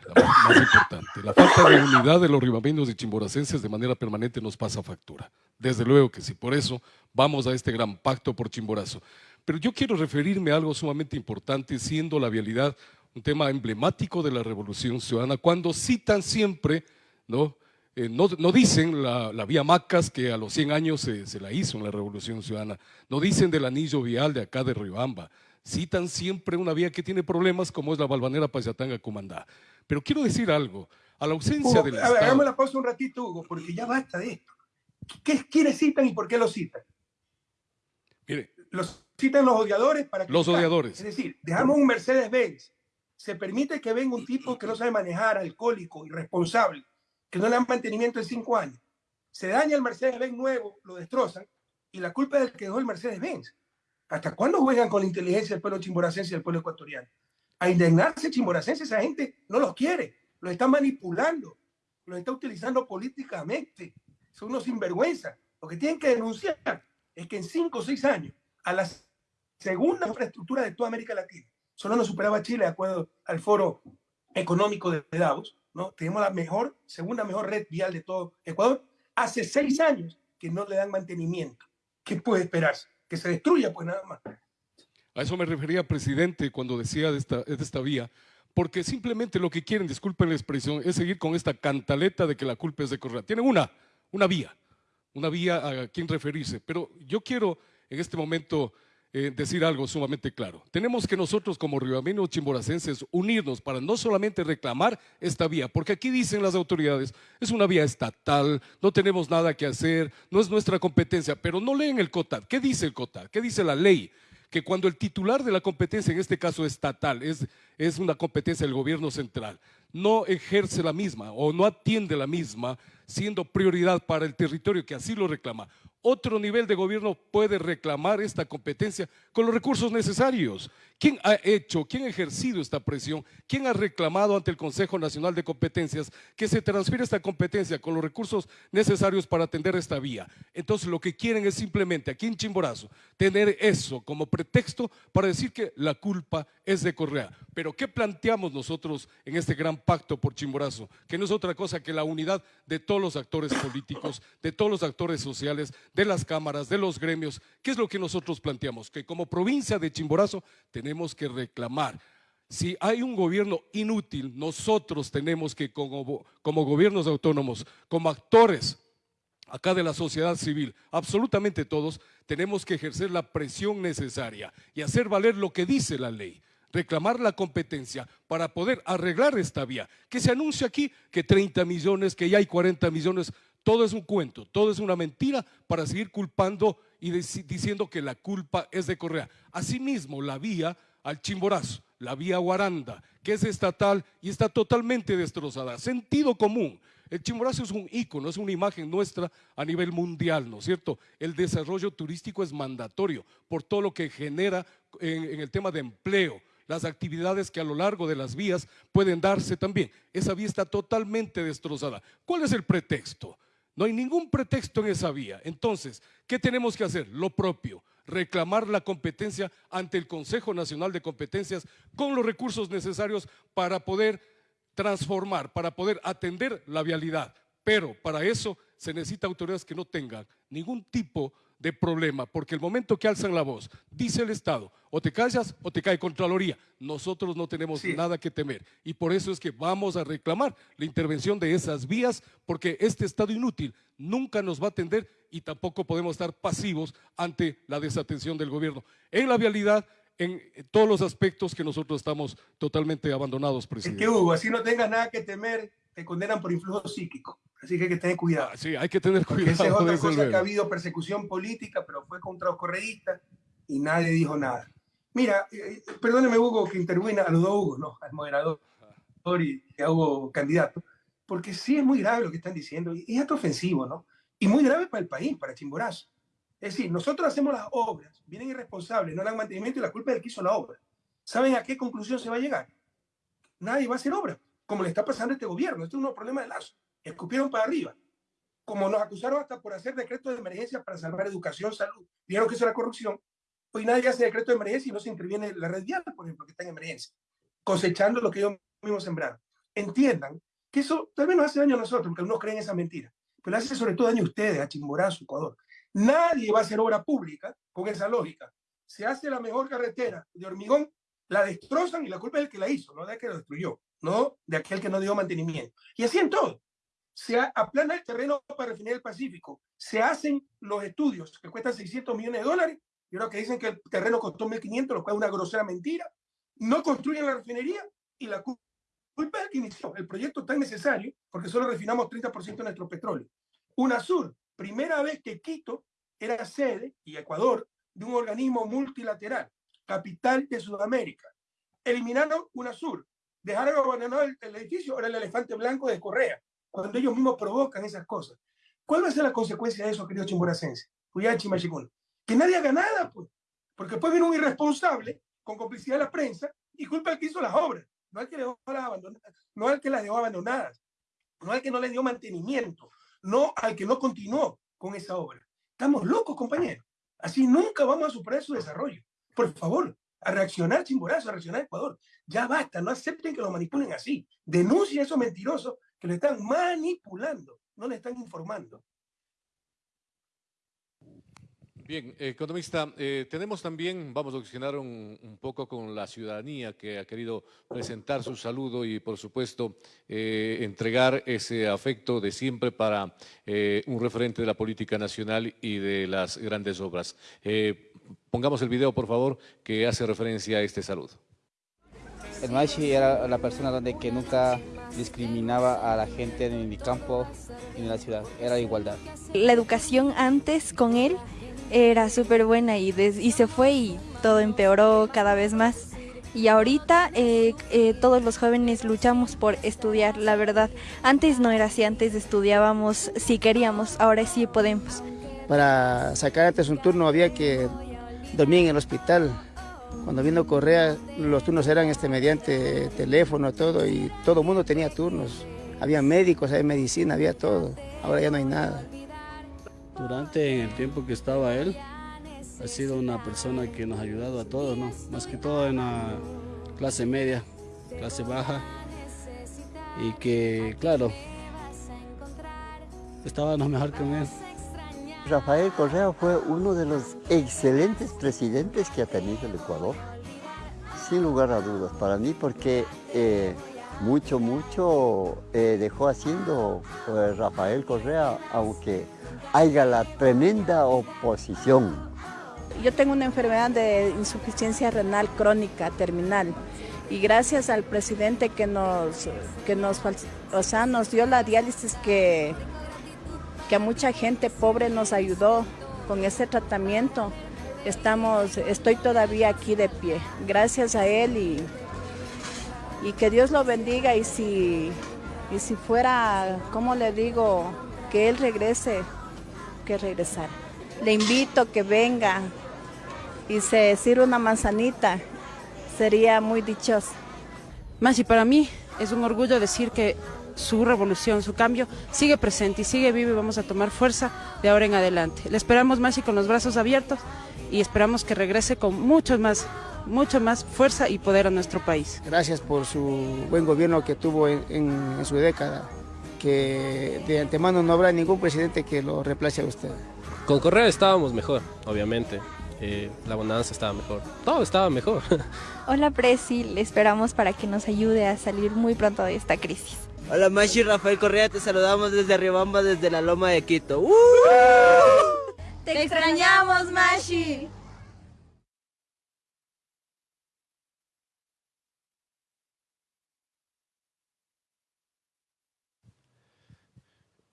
la falta de unidad de los ribameños y chimboracenses de manera permanente nos pasa factura. Desde luego que sí, por eso vamos a este gran pacto por Chimborazo. Pero yo quiero referirme a algo sumamente importante, siendo la vialidad un tema emblemático de la Revolución Ciudadana, cuando citan siempre, ¿no? Eh, no, dicen la, vía Macas, que a los 100 años se, se, la hizo en la Revolución Ciudadana, no dicen del anillo vial de acá de Riobamba, citan siempre una vía que tiene problemas como es la Balvanera Payatanga Comandá. Pero quiero decir algo, a la ausencia del a ver, Hagamos la pausa un ratito, Hugo, porque ya basta de esto. ¿Qué, ¿Quiénes citan y por qué los citan? Mire. Los citan los odiadores para Los odiadores. Es decir, dejamos un Mercedes-Benz. Se permite que venga un tipo que no sabe manejar, alcohólico, irresponsable, que no le dan mantenimiento en cinco años. Se daña el Mercedes-Benz nuevo, lo destrozan, y la culpa es del que dejó el Mercedes-Benz. ¿Hasta cuándo juegan con la inteligencia del pueblo chimboracense y del pueblo ecuatoriano? A indignarse chimboracense, esa gente no los quiere, los está manipulando, los está utilizando políticamente. Son unos sinvergüenza. Lo que tienen que denunciar es que en cinco o seis años, a las segunda infraestructura de toda América Latina. Solo nos superaba Chile, de acuerdo al Foro Económico de Davos. ¿no? Tenemos la mejor, segunda mejor red vial de todo Ecuador. Hace seis años que no le dan mantenimiento. ¿Qué puede esperarse? Que se destruya, pues nada más. A eso me refería, presidente, cuando decía de esta, de esta vía, porque simplemente lo que quieren, disculpen la expresión, es seguir con esta cantaleta de que la culpa es de Correa. Tienen una, una vía, una vía a quien referirse, pero yo quiero en este momento eh, decir algo sumamente claro. Tenemos que nosotros como riobaminos chimboracenses unirnos para no solamente reclamar esta vía, porque aquí dicen las autoridades, es una vía estatal, no tenemos nada que hacer, no es nuestra competencia, pero no leen el COTAD. ¿Qué dice el COTAD? ¿Qué dice la ley? Que cuando el titular de la competencia, en este caso estatal, es, es una competencia del gobierno central, no ejerce la misma o no atiende la misma, siendo prioridad para el territorio que así lo reclama otro nivel de gobierno puede reclamar esta competencia con los recursos necesarios. ¿Quién ha hecho, quién ha ejercido esta presión? ¿Quién ha reclamado ante el Consejo Nacional de Competencias que se transfiera esta competencia con los recursos necesarios para atender esta vía? Entonces lo que quieren es simplemente aquí en Chimborazo tener eso como pretexto para decir que la culpa es de Correa. Pero ¿qué planteamos nosotros en este gran pacto por Chimborazo? Que no es otra cosa que la unidad de todos los actores políticos, de todos los actores sociales, de las cámaras, de los gremios. ¿Qué es lo que nosotros planteamos? Que como provincia de Chimborazo tenemos que reclamar. Si hay un gobierno inútil, nosotros tenemos que como, como gobiernos autónomos, como actores acá de la sociedad civil, absolutamente todos, tenemos que ejercer la presión necesaria y hacer valer lo que dice la ley reclamar la competencia para poder arreglar esta vía. Que se anuncia aquí que 30 millones, que ya hay 40 millones, todo es un cuento, todo es una mentira para seguir culpando y diciendo que la culpa es de Correa. Asimismo, la vía al Chimborazo, la vía Guaranda, que es estatal y está totalmente destrozada. Sentido común. El Chimborazo es un ícono, es una imagen nuestra a nivel mundial, ¿no es cierto? El desarrollo turístico es mandatorio por todo lo que genera en, el tema de empleo, las actividades que a lo largo de las vías pueden darse también. Esa vía está totalmente destrozada. ¿Cuál es el pretexto? No hay ningún pretexto en esa vía. Entonces, ¿qué tenemos que hacer? Lo propio, reclamar la competencia ante el Consejo Nacional de Competencias con los recursos necesarios para poder transformar, para poder atender la vialidad. Pero para eso se necesita autoridades que no tengan ningún tipo de de problema, porque el momento que alzan la voz, dice el Estado, o te callas o te cae Contraloría. Nosotros no tenemos nada que temer y por eso es que vamos a reclamar la intervención de esas vías, porque este Estado inútil nunca nos va a atender y tampoco podemos estar pasivos ante la desatención del gobierno. En la vialidad, en todos los aspectos que nosotros estamos totalmente abandonados, presidente. Es que Hugo, así no tengas nada que temer, te condenan por influjo psíquico. Así que hay que tener cuidado. Ah, sí, hay que tener cuidado. esa es otra cosa que ha habido persecución política, pero fue contra los correístas y nadie dijo nada. Mira, eh, eh, perdóneme Hugo que intervino, a los dos Hugo, ¿no? Al moderador y a Hugo candidato, porque sí es muy grave lo que están diciendo y es ofensivo, ¿no? Y muy grave para el país, para Chimborazo. Es decir, nosotros hacemos las obras, vienen irresponsables, no dan mantenimiento y la culpa es del que hizo la obra. ¿Saben a qué conclusión se va a llegar? Nadie va a hacer obra, como le está pasando a este gobierno. Esto es un problema de lazo escupieron para arriba. Como nos acusaron hasta por hacer decretos de emergencia para salvar educación, salud, dijeron que eso era corrupción. Hoy nadie hace decreto de emergencia y no se interviene la red vial, por ejemplo, que está en emergencia, cosechando lo que ellos mismos sembraron. Entiendan que eso tal vez nos hace daño a nosotros, porque algunos creen esa mentira, pero hace sobre todo daño a ustedes, a Chimborazo, Ecuador. Nadie va a hacer obra pública con esa lógica. Se hace la mejor carretera de hormigón, la destrozan y la culpa es del que la hizo, no de que la destruyó, no de aquel que no dio mantenimiento. Y así en todo se aplana el terreno para refinar el Pacífico, se hacen los estudios que cuestan 600 millones de dólares, y ahora que dicen que el terreno costó 1.500, lo cual es una grosera mentira, no construyen la refinería y la culpa es que inició el proyecto tan necesario porque solo refinamos 30% de nuestro petróleo. UNASUR, primera vez que Quito era sede, y Ecuador, de un organismo multilateral, capital de Sudamérica. Eliminaron UNASUR, dejaron abandonado el, edificio, ahora el elefante blanco de Correa cuando ellos mismos provocan esas cosas. ¿Cuál va a ser la consecuencia de eso, querido Chimboracense? Que nadie haga nada, pues. Porque puede venir un irresponsable con complicidad de la prensa y culpa al que hizo las obras, no al que, dejó las no al que las dejó abandonadas, no al que no le dio mantenimiento, no al que no continuó con esa obra. Estamos locos, compañeros. Así nunca vamos a superar su desarrollo. por favor, a reaccionar Chimborazo, a reaccionar Ecuador. Ya basta, no acepten que lo manipulen así. Denuncien a esos mentirosos que lo están manipulando, no le están informando. Bien, economista, eh, tenemos también, vamos a auxiliar un, poco con la ciudadanía que ha querido presentar su saludo y, por supuesto, eh, entregar ese afecto de siempre para eh, un referente de la política nacional y de las grandes obras. Pongamos el video, por favor, que hace referencia a este saludo. El Machi era la persona donde que nunca discriminaba a la gente en el campo y en la ciudad, era igualdad. La educación antes con él era súper buena y, y se fue y todo empeoró cada vez más. Y ahorita eh, eh, todos los jóvenes luchamos por estudiar, la verdad. Antes no era así, antes estudiábamos si queríamos, ahora sí podemos. Para sacar antes un turno había que dormir en el hospital. Cuando vino Correa, los turnos eran este, mediante teléfono, todo, y todo el mundo tenía turnos. Había médicos, había medicina, había todo. Ahora ya no hay nada. Durante el tiempo que estaba él, ha sido una persona que nos ha ayudado a todos, ¿no? Más que todo en la clase media, clase baja, y que, claro, estábamos mejor con él. Rafael Correa fue uno de los excelentes presidentes que ha tenido el Ecuador, sin lugar a dudas, para mí, porque eh, mucho, mucho eh, dejó haciendo eh, Rafael Correa, aunque haya la tremenda oposición. Yo tengo una enfermedad de insuficiencia renal crónica terminal y gracias al presidente que nos, que nos, o sea, nos dio la diálisis que, que mucha gente pobre nos ayudó con ese tratamiento, estamos, estoy todavía aquí de pie. Gracias a él y, y que Dios lo bendiga y si, y si fuera, como le digo, que él regrese que regresar. Le invito que venga y se sirva una manzanita, sería muy dichoso. Más y para mí es un orgullo decir que su revolución, su cambio sigue presente y sigue vivo y vamos a tomar fuerza de ahora en adelante. Le esperamos más y con los brazos abiertos y esperamos que regrese con mucho más, mucho más fuerza y poder a nuestro país. Gracias por su buen gobierno que tuvo en su década que de antemano no habrá ningún presidente que lo reemplace a usted. Con Correa estábamos mejor, obviamente. Eh, la bonanza estaba mejor, todo estaba mejor. [laughs] Hola Presi, le esperamos para que nos ayude a salir muy pronto de esta crisis. Hola Mashi, Rafael Correa, te saludamos desde Arribamba, desde la Loma de Quito. ¡Uh! ¡Te extrañamos Mashi!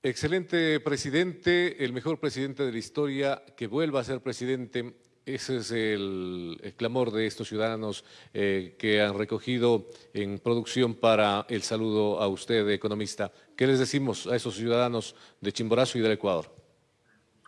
Excelente presidente, el mejor presidente de la historia, que vuelva a ser presidente. Ese es el, clamor de estos ciudadanos eh, que han recogido en producción para el saludo a usted, economista. ¿Qué les decimos a esos ciudadanos de Chimborazo y del Ecuador?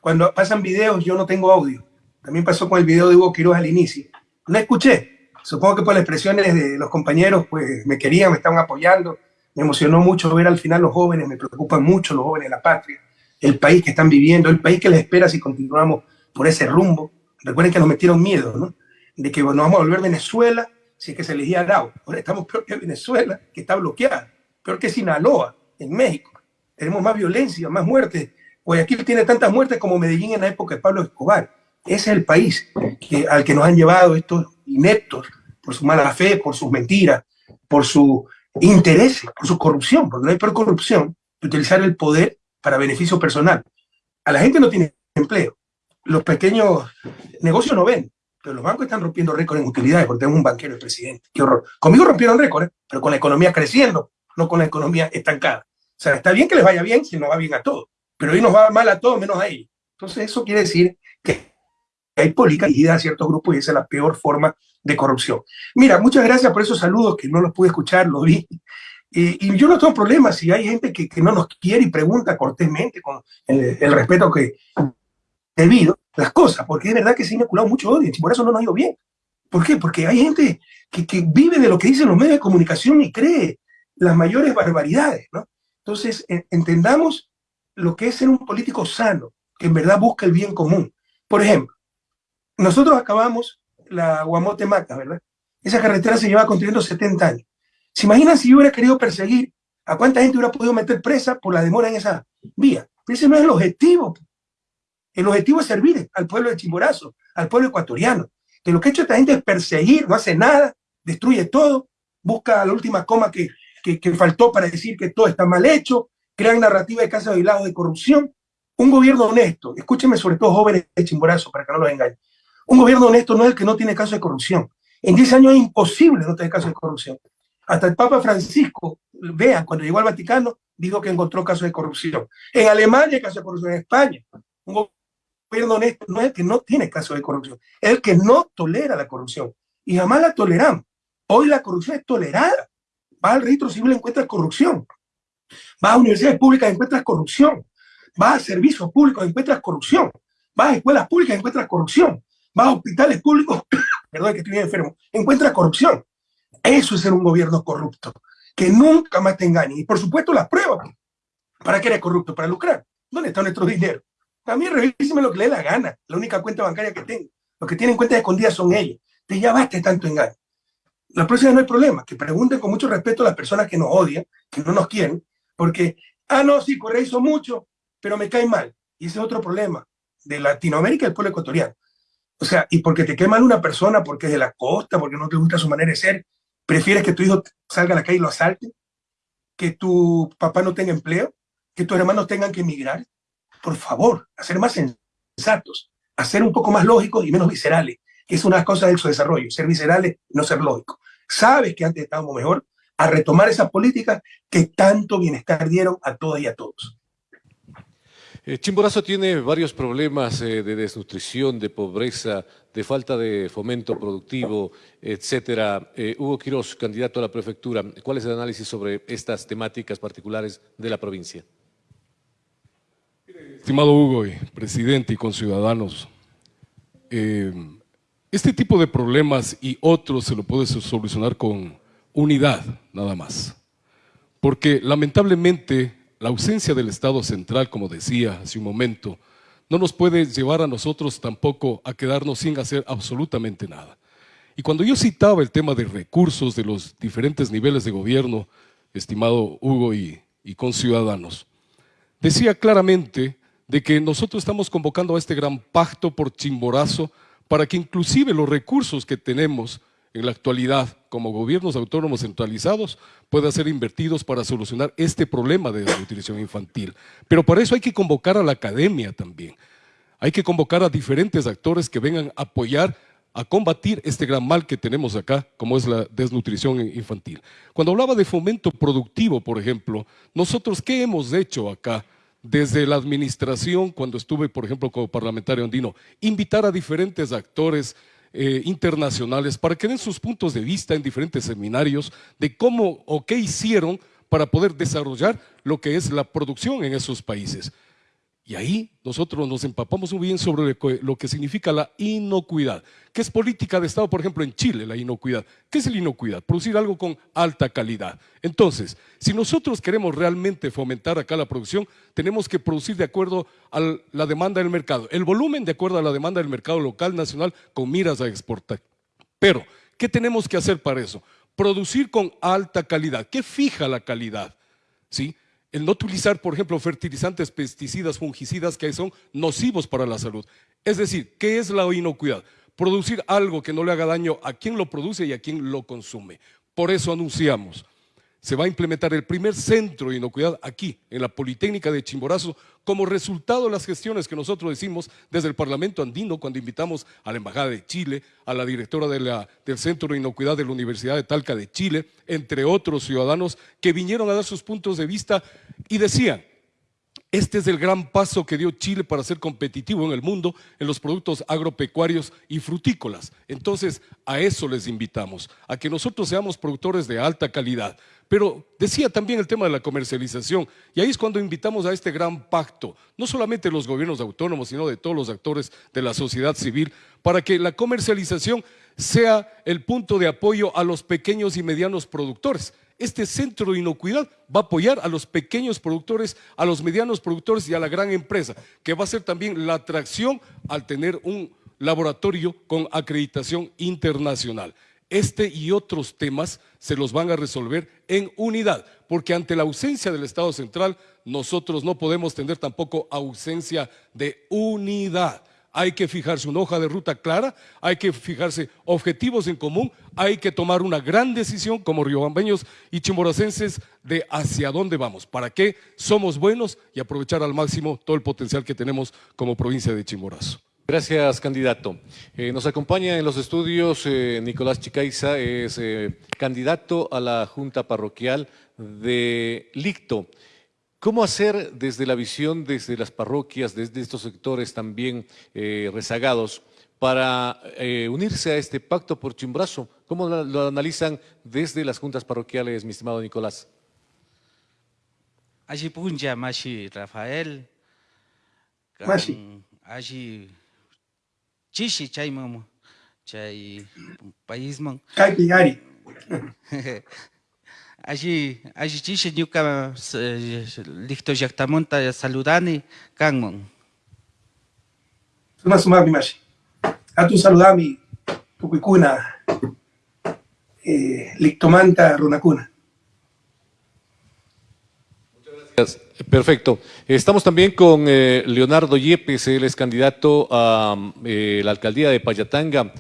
Cuando pasan videos yo no tengo audio. También pasó con el video de Hugo Quiroz al inicio. No escuché. Supongo que por las expresiones de los compañeros, pues me querían, me estaban apoyando me emocionó mucho ver al final los jóvenes, me preocupan mucho los jóvenes de la patria, el país que están viviendo, el país que les espera si continuamos por ese rumbo. Recuerden que nos metieron miedo, ¿no? De que nos vamos a volver Venezuela si es que se elegía Arau. Ahora estamos peor que Venezuela, que está bloqueada, peor que Sinaloa, en México. Tenemos más violencia, más muertes. Guayaquil tiene tantas muertes como Medellín en la época de Pablo Escobar. Ese es el país que, al que nos han llevado estos ineptos por su mala fe, por sus mentiras, por su interés por su corrupción, porque no hay peor corrupción utilizar el poder para beneficio personal. A la gente no tiene empleo. Los pequeños negocios no ven, pero los bancos están rompiendo récords en utilidades porque tenemos un banquero el presidente. Qué horror. Conmigo rompieron récords, pero con la economía creciendo, no con la economía estancada. O sea, está bien que les vaya bien si no va bien a todos, pero hoy nos va mal a todos menos a ellos. Entonces eso quiere decir que hay política dirigida a ciertos grupos y esa es la peor forma de corrupción. Mira, muchas gracias por esos saludos que no los pude escuchar, lo vi. y yo no tengo problemas si hay gente que, no nos quiere y pregunta cortésmente con el, respeto que debido las cosas, porque es verdad que se ha inoculado mucho odio y por eso no nos ha ido bien. ¿Por qué? Porque hay gente que, vive de lo que dicen los medios de comunicación y cree las mayores barbaridades, ¿no? Entonces, entendamos lo que es ser un político sano, que en verdad busca el bien común. Por ejemplo, nosotros acabamos la Guamote Maca, ¿verdad? Esa carretera se lleva construyendo 70 años. ¿Se imaginan si yo hubiera querido perseguir a cuánta gente hubiera podido meter presa por la demora en esa vía? Ese no es el objetivo. El objetivo es servir al pueblo de Chimborazo, al pueblo ecuatoriano. Que lo que ha hecho esta gente es perseguir, no hace nada, destruye todo, busca la última coma que, que, faltó para decir que todo está mal hecho, crean narrativa de casa de lado de corrupción. Un gobierno honesto, escúchenme sobre todo jóvenes de Chimborazo para que no los engañen. Un gobierno honesto no es el que no tiene caso de corrupción. En 10 años es imposible no tener caso de corrupción. Hasta el Papa Francisco, vean, cuando llegó al Vaticano, dijo que encontró casos de corrupción. En Alemania hay casos de corrupción, en España. Un gobierno honesto no es el que no tiene casos de corrupción, es el que no tolera la corrupción. Y jamás la toleramos. Hoy la corrupción es tolerada. Va al registro civil encuentras corrupción. Va a universidades públicas encuentras corrupción. Va a servicios públicos encuentras corrupción. Va a escuelas públicas encuentras corrupción. Va a hospitales públicos, [coughs] perdón que estoy enfermo, encuentras corrupción. Eso es ser un gobierno corrupto, que nunca más te engañe. Y por supuesto las pruebas. ¿Para qué eres corrupto? Para lucrar. ¿Dónde está nuestro dinero? También revíseme lo que le dé la gana. La única cuenta bancaria que tengo. Los que tienen cuentas escondidas son ellos. Te ya basta tanto engaño. La próxima no hay problema. Que pregunten con mucho respeto a las personas que nos odian, que no nos quieren, porque, ah, no, sí, Correa hizo mucho, pero me cae mal. Y ese es otro problema de Latinoamérica y el pueblo ecuatoriano. O sea, y porque te cae mal una persona, porque es de la costa, porque no te gusta su manera de ser, ¿Prefieres que tu hijo salga a la calle y lo asalte? ¿Que tu papá no tenga empleo? ¿Que tus hermanos tengan que emigrar? Por favor, a ser más sensatos, a ser un poco más lógicos y menos viscerales, que es una cosa de su desarrollo, ser viscerales no ser lógicos. Sabes que antes estábamos mejor, a retomar esas políticas que tanto bienestar dieron a todas y a todos. Eh, Chimborazo tiene varios problemas eh, de desnutrición, de pobreza, de falta de fomento productivo, etcétera. Eh, Hugo Quiroz, candidato a la prefectura, ¿cuál es el análisis sobre estas temáticas particulares de la provincia? Estimado Hugo, presidente y conciudadanos, este tipo de problemas y otros se lo puede solucionar con unidad, nada más. Porque lamentablemente la ausencia del Estado central, como decía hace un momento, no nos puede llevar a nosotros tampoco a quedarnos sin hacer absolutamente nada. Y cuando yo citaba el tema de recursos de los diferentes niveles de gobierno, estimado Hugo y, y con ciudadanos, decía claramente de que nosotros estamos convocando a este gran pacto por Chimborazo para que inclusive los recursos que tenemos en la actualidad como gobiernos autónomos centralizados puedan ser invertidos para solucionar este problema de desnutrición infantil. Pero para eso hay que convocar a la academia también. Hay que convocar a diferentes actores que vengan a apoyar a combatir este gran mal que tenemos acá, como es la desnutrición infantil. Cuando hablaba de fomento productivo, por ejemplo, nosotros, ¿qué hemos hecho acá? Desde la administración, cuando estuve, por ejemplo, como parlamentario andino, invitar a diferentes actores eh, internacionales para que den sus puntos de vista en diferentes seminarios de cómo o qué hicieron para poder desarrollar lo que es la producción en esos países. Y ahí nosotros nos empapamos muy bien sobre lo que significa la inocuidad, que es política de Estado, por ejemplo, en Chile, la inocuidad. ¿Qué es la inocuidad? Producir algo con alta calidad. Entonces, si nosotros queremos realmente fomentar acá la producción, tenemos que producir de acuerdo a la demanda del mercado, el volumen de acuerdo a la demanda del mercado local, nacional, con miras a exportar. Pero, ¿qué tenemos que hacer para eso? Producir con alta calidad. ¿Qué fija la calidad? ¿Sí? El no utilizar, por ejemplo, fertilizantes, pesticidas, fungicidas que son nocivos para la salud. Es decir, ¿qué es la inocuidad? Producir algo que no le haga daño a quien lo produce y a quien lo consume. Por eso anunciamos se va a implementar el primer centro de inocuidad aquí, en la Politécnica de Chimborazo, como resultado de las gestiones que nosotros hicimos desde el Parlamento Andino, cuando invitamos a la Embajada de Chile, a la directora del Centro de Inocuidad de la Universidad de Talca de Chile, entre otros ciudadanos que vinieron a dar sus puntos de vista y decían, este es el gran paso que dio Chile para ser competitivo en el mundo en los productos agropecuarios y frutícolas. Entonces, a eso les invitamos, a que nosotros seamos productores de alta calidad. Pero decía también el tema de la comercialización, y ahí es cuando invitamos a este gran pacto, no solamente de los gobiernos autónomos, sino de todos los actores de la sociedad civil, para que la comercialización sea el punto de apoyo a los pequeños y medianos productores este centro de inocuidad va a apoyar a los pequeños productores, a los medianos productores y a la gran empresa, que va a ser también la atracción al tener un laboratorio con acreditación internacional. Este y otros temas se los van a resolver en unidad, porque ante la ausencia del Estado central, nosotros no podemos tener tampoco ausencia de unidad. Hay que fijarse una hoja de ruta clara, hay que fijarse objetivos en común, hay que tomar una gran decisión como riobambeños y chimboracenses de hacia dónde vamos, para qué somos buenos y aprovechar al máximo todo el potencial que tenemos como provincia de Chimborazo. Gracias, candidato. Eh, nos acompaña en los estudios eh, Nicolás Chicaiza, es eh, candidato a la Junta Parroquial de Licto. ¿Cómo hacer desde la visión, desde las parroquias, desde estos sectores también rezagados, para unirse a este pacto por Chimbrazo? ¿Cómo lo, analizan desde las juntas parroquiales, mi estimado Nicolás? Allí punja, Mashi Rafael. Mashi. Allí chishi chayman chay paisman kaypi [laughs] allí allí chishi ñuka licto llaqtamunta saludani kanman suma sumami mashi atu saludami tukuykuna eh, lictomanta runakuna Perfecto. Estamos también con eh, Leonardo Yepes, él es candidato a eh, la alcaldía de Payatanga,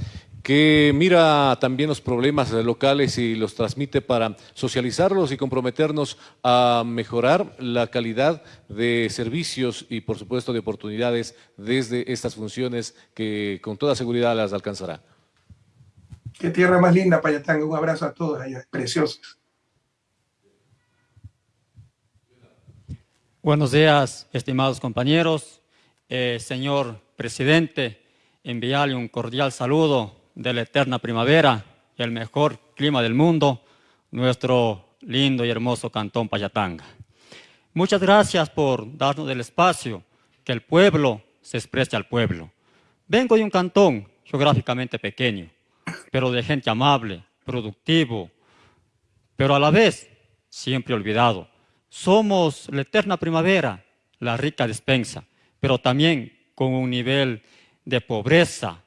que mira también los problemas locales y los transmite para socializarlos y comprometernos a mejorar la calidad de servicios y por supuesto de oportunidades desde estas funciones que con toda seguridad las alcanzará. Qué tierra más linda, Payatanga. Un abrazo a todos allá, preciosos. Buenos días, estimados compañeros. Eh, señor presidente, enviarle un cordial saludo de la eterna primavera, el mejor clima del mundo, nuestro lindo y hermoso cantón Payatanga. Muchas gracias por darnos el espacio que el pueblo se exprese al pueblo. Vengo de un cantón geográficamente pequeño, pero de gente amable, productivo, pero a la vez siempre olvidado somos la eterna primavera, la rica despensa, pero también con un nivel de pobreza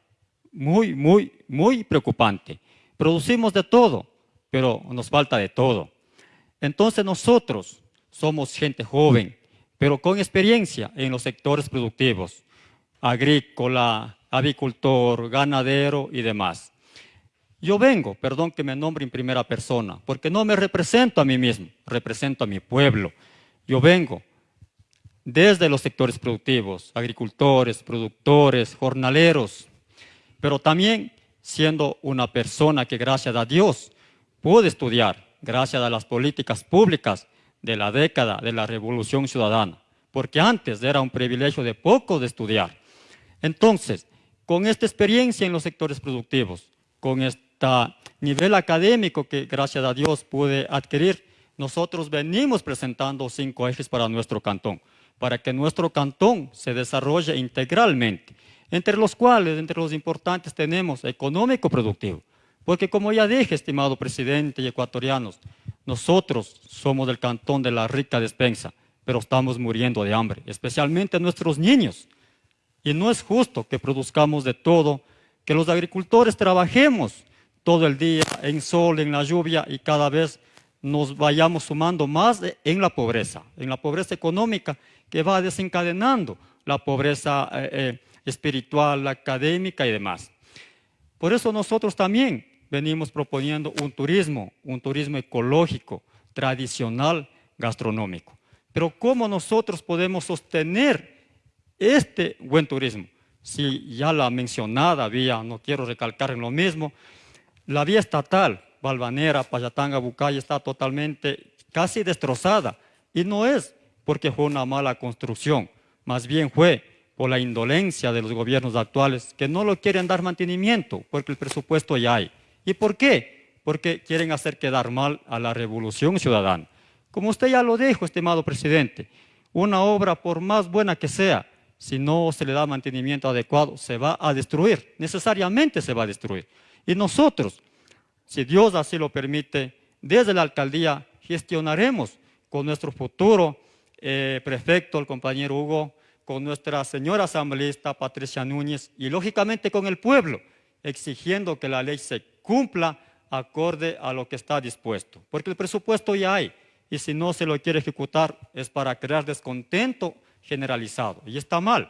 muy, muy, muy preocupante. Producimos de todo, pero nos falta de todo. Entonces nosotros somos gente joven, pero con experiencia en los sectores productivos, agrícola, avicultor, ganadero y demás. Yo vengo, perdón que me nombre en primera persona, porque no me represento a mí mismo, represento a mi pueblo. Yo vengo desde los sectores productivos, agricultores, productores, jornaleros, pero también siendo una persona que gracias a Dios pude estudiar, gracias a las políticas públicas de la década de la Revolución Ciudadana, porque antes era un privilegio de poco de estudiar. Entonces, con esta experiencia en los sectores productivos, con este nivel académico que gracias a Dios pude adquirir, nosotros venimos presentando cinco ejes para nuestro cantón, para que nuestro cantón se desarrolle integralmente, entre los cuales, entre los importantes, tenemos económico-productivo. Porque como ya dije, estimado presidente y ecuatorianos, nosotros somos del cantón de la rica despensa, pero estamos muriendo de hambre, especialmente nuestros niños. Y no es justo que produzcamos de todo, que los agricultores trabajemos todo el día en sol, en la lluvia y cada vez nos vayamos sumando más en la pobreza, en la pobreza económica que va desencadenando la pobreza eh, eh, espiritual, académica y demás. Por eso nosotros también venimos proponiendo un turismo, un turismo ecológico, tradicional, gastronómico. Pero ¿cómo nosotros podemos sostener este buen turismo? Si ya la mencionada vía, no quiero recalcar en lo mismo, la vía estatal, Balvanera, Payatanga, Bucay, está totalmente casi destrozada. Y no es porque fue una mala construcción, más bien fue por la indolencia de los gobiernos actuales que no lo quieren dar mantenimiento porque el presupuesto ya hay. ¿Y por qué? Porque quieren hacer quedar mal a la revolución ciudadana. Como usted ya lo dijo, estimado presidente, una obra por más buena que sea, si no se le da mantenimiento adecuado, se va a destruir, necesariamente se va a destruir. Y nosotros, si Dios así lo permite, desde la alcaldía gestionaremos con nuestro futuro eh, prefecto, el compañero Hugo, con nuestra señora asambleísta Patricia Núñez y lógicamente con el pueblo, exigiendo que la ley se cumpla acorde a lo que está dispuesto. Porque el presupuesto ya hay y si no se lo quiere ejecutar es para crear descontento generalizado y está mal.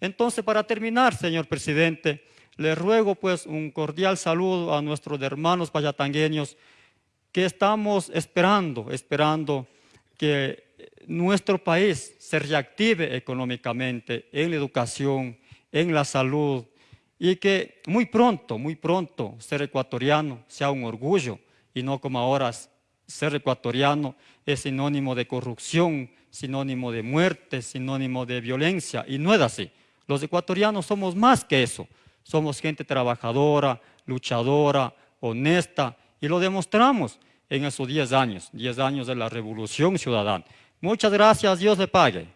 Entonces, para terminar, señor presidente, le ruego pues un cordial saludo a nuestros hermanos payatangueños que estamos esperando, esperando que nuestro país se reactive económicamente en la educación, en la salud y que muy pronto, muy pronto ser ecuatoriano sea un orgullo y no como ahora ser ecuatoriano es sinónimo de corrupción, sinónimo de muerte, sinónimo de violencia y no es así. Los ecuatorianos somos más que eso, somos gente trabajadora, luchadora, honesta y lo demostramos en esos 10 años, 10 años de la revolución ciudadana. Muchas gracias, Dios le pague.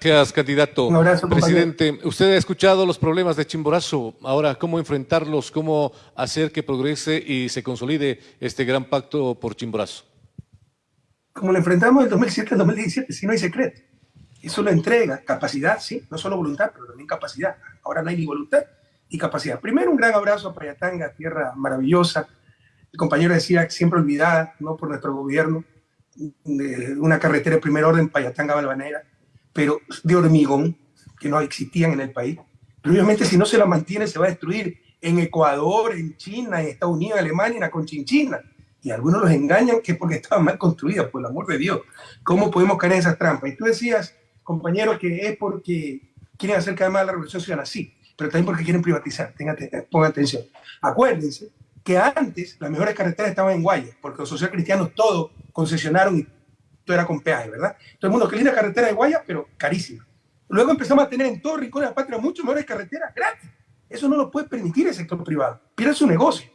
Gracias, candidato. Presidente, usted ha escuchado los problemas de Chimborazo. Ahora, ¿cómo enfrentarlos? ¿Cómo hacer que progrese y se consolide este gran pacto por Chimborazo? Como lo enfrentamos en 2007 2017, si no hay secreto. Eso lo entrega, capacidad, sí, no solo voluntad, pero también capacidad. Ahora no hay ni voluntad y capacidad. Primero, un gran abrazo a Payatanga, tierra maravillosa. El compañero decía, siempre olvidada, ¿no? Por nuestro gobierno, de una carretera de primer orden, Payatanga-Balvanera pero de hormigón, que no existían en el país. Pero obviamente si no se la mantiene se va a destruir en Ecuador, en China, en Estados Unidos, Alemania, en la Conchinchina. Y algunos los engañan que porque estaba mal construida, por el amor de Dios. ¿Cómo podemos caer en esas trampas? Y tú decías, compañero, que es porque quieren hacer cada más la revolución ciudadana. Sí, pero también porque quieren privatizar. pongan atención. Acuérdense que antes las mejores carreteras estaban en Guaya, porque los socialcristianos todo concesionaron y todo era con peaje, ¿verdad? Todo el mundo, qué linda carretera de Guaya, pero carísima. Luego empezamos a tener en todo rincón de la patria mucho mejores carreteras gratis. Eso no lo puede permitir el sector privado. Pierde su negocio.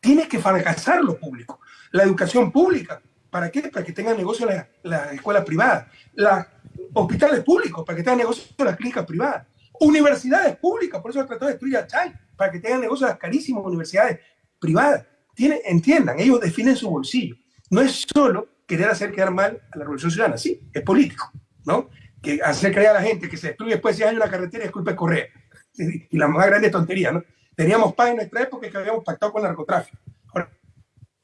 Tiene que fracasar lo público. La educación pública. ¿Para qué? Para que tengan negocio la, la escuela privada. Los hospitales públicos, para que tengan negocio las clínicas privadas. Universidades públicas, por eso trató de destruir a Chay, para que tengan negocio las carísimas universidades privadas. Tiene, entiendan, ellos definen su bolsillo. No es solo querer hacer quedar mal a la Revolución Ciudadana. Sí, es político, ¿no? Que hacer creer a la gente que se destruye después de 10 años una carretera es culpa de Correa. [laughs] Y la más grande tontería, ¿no? Teníamos paz en nuestra época que habíamos pactado con el narcotráfico.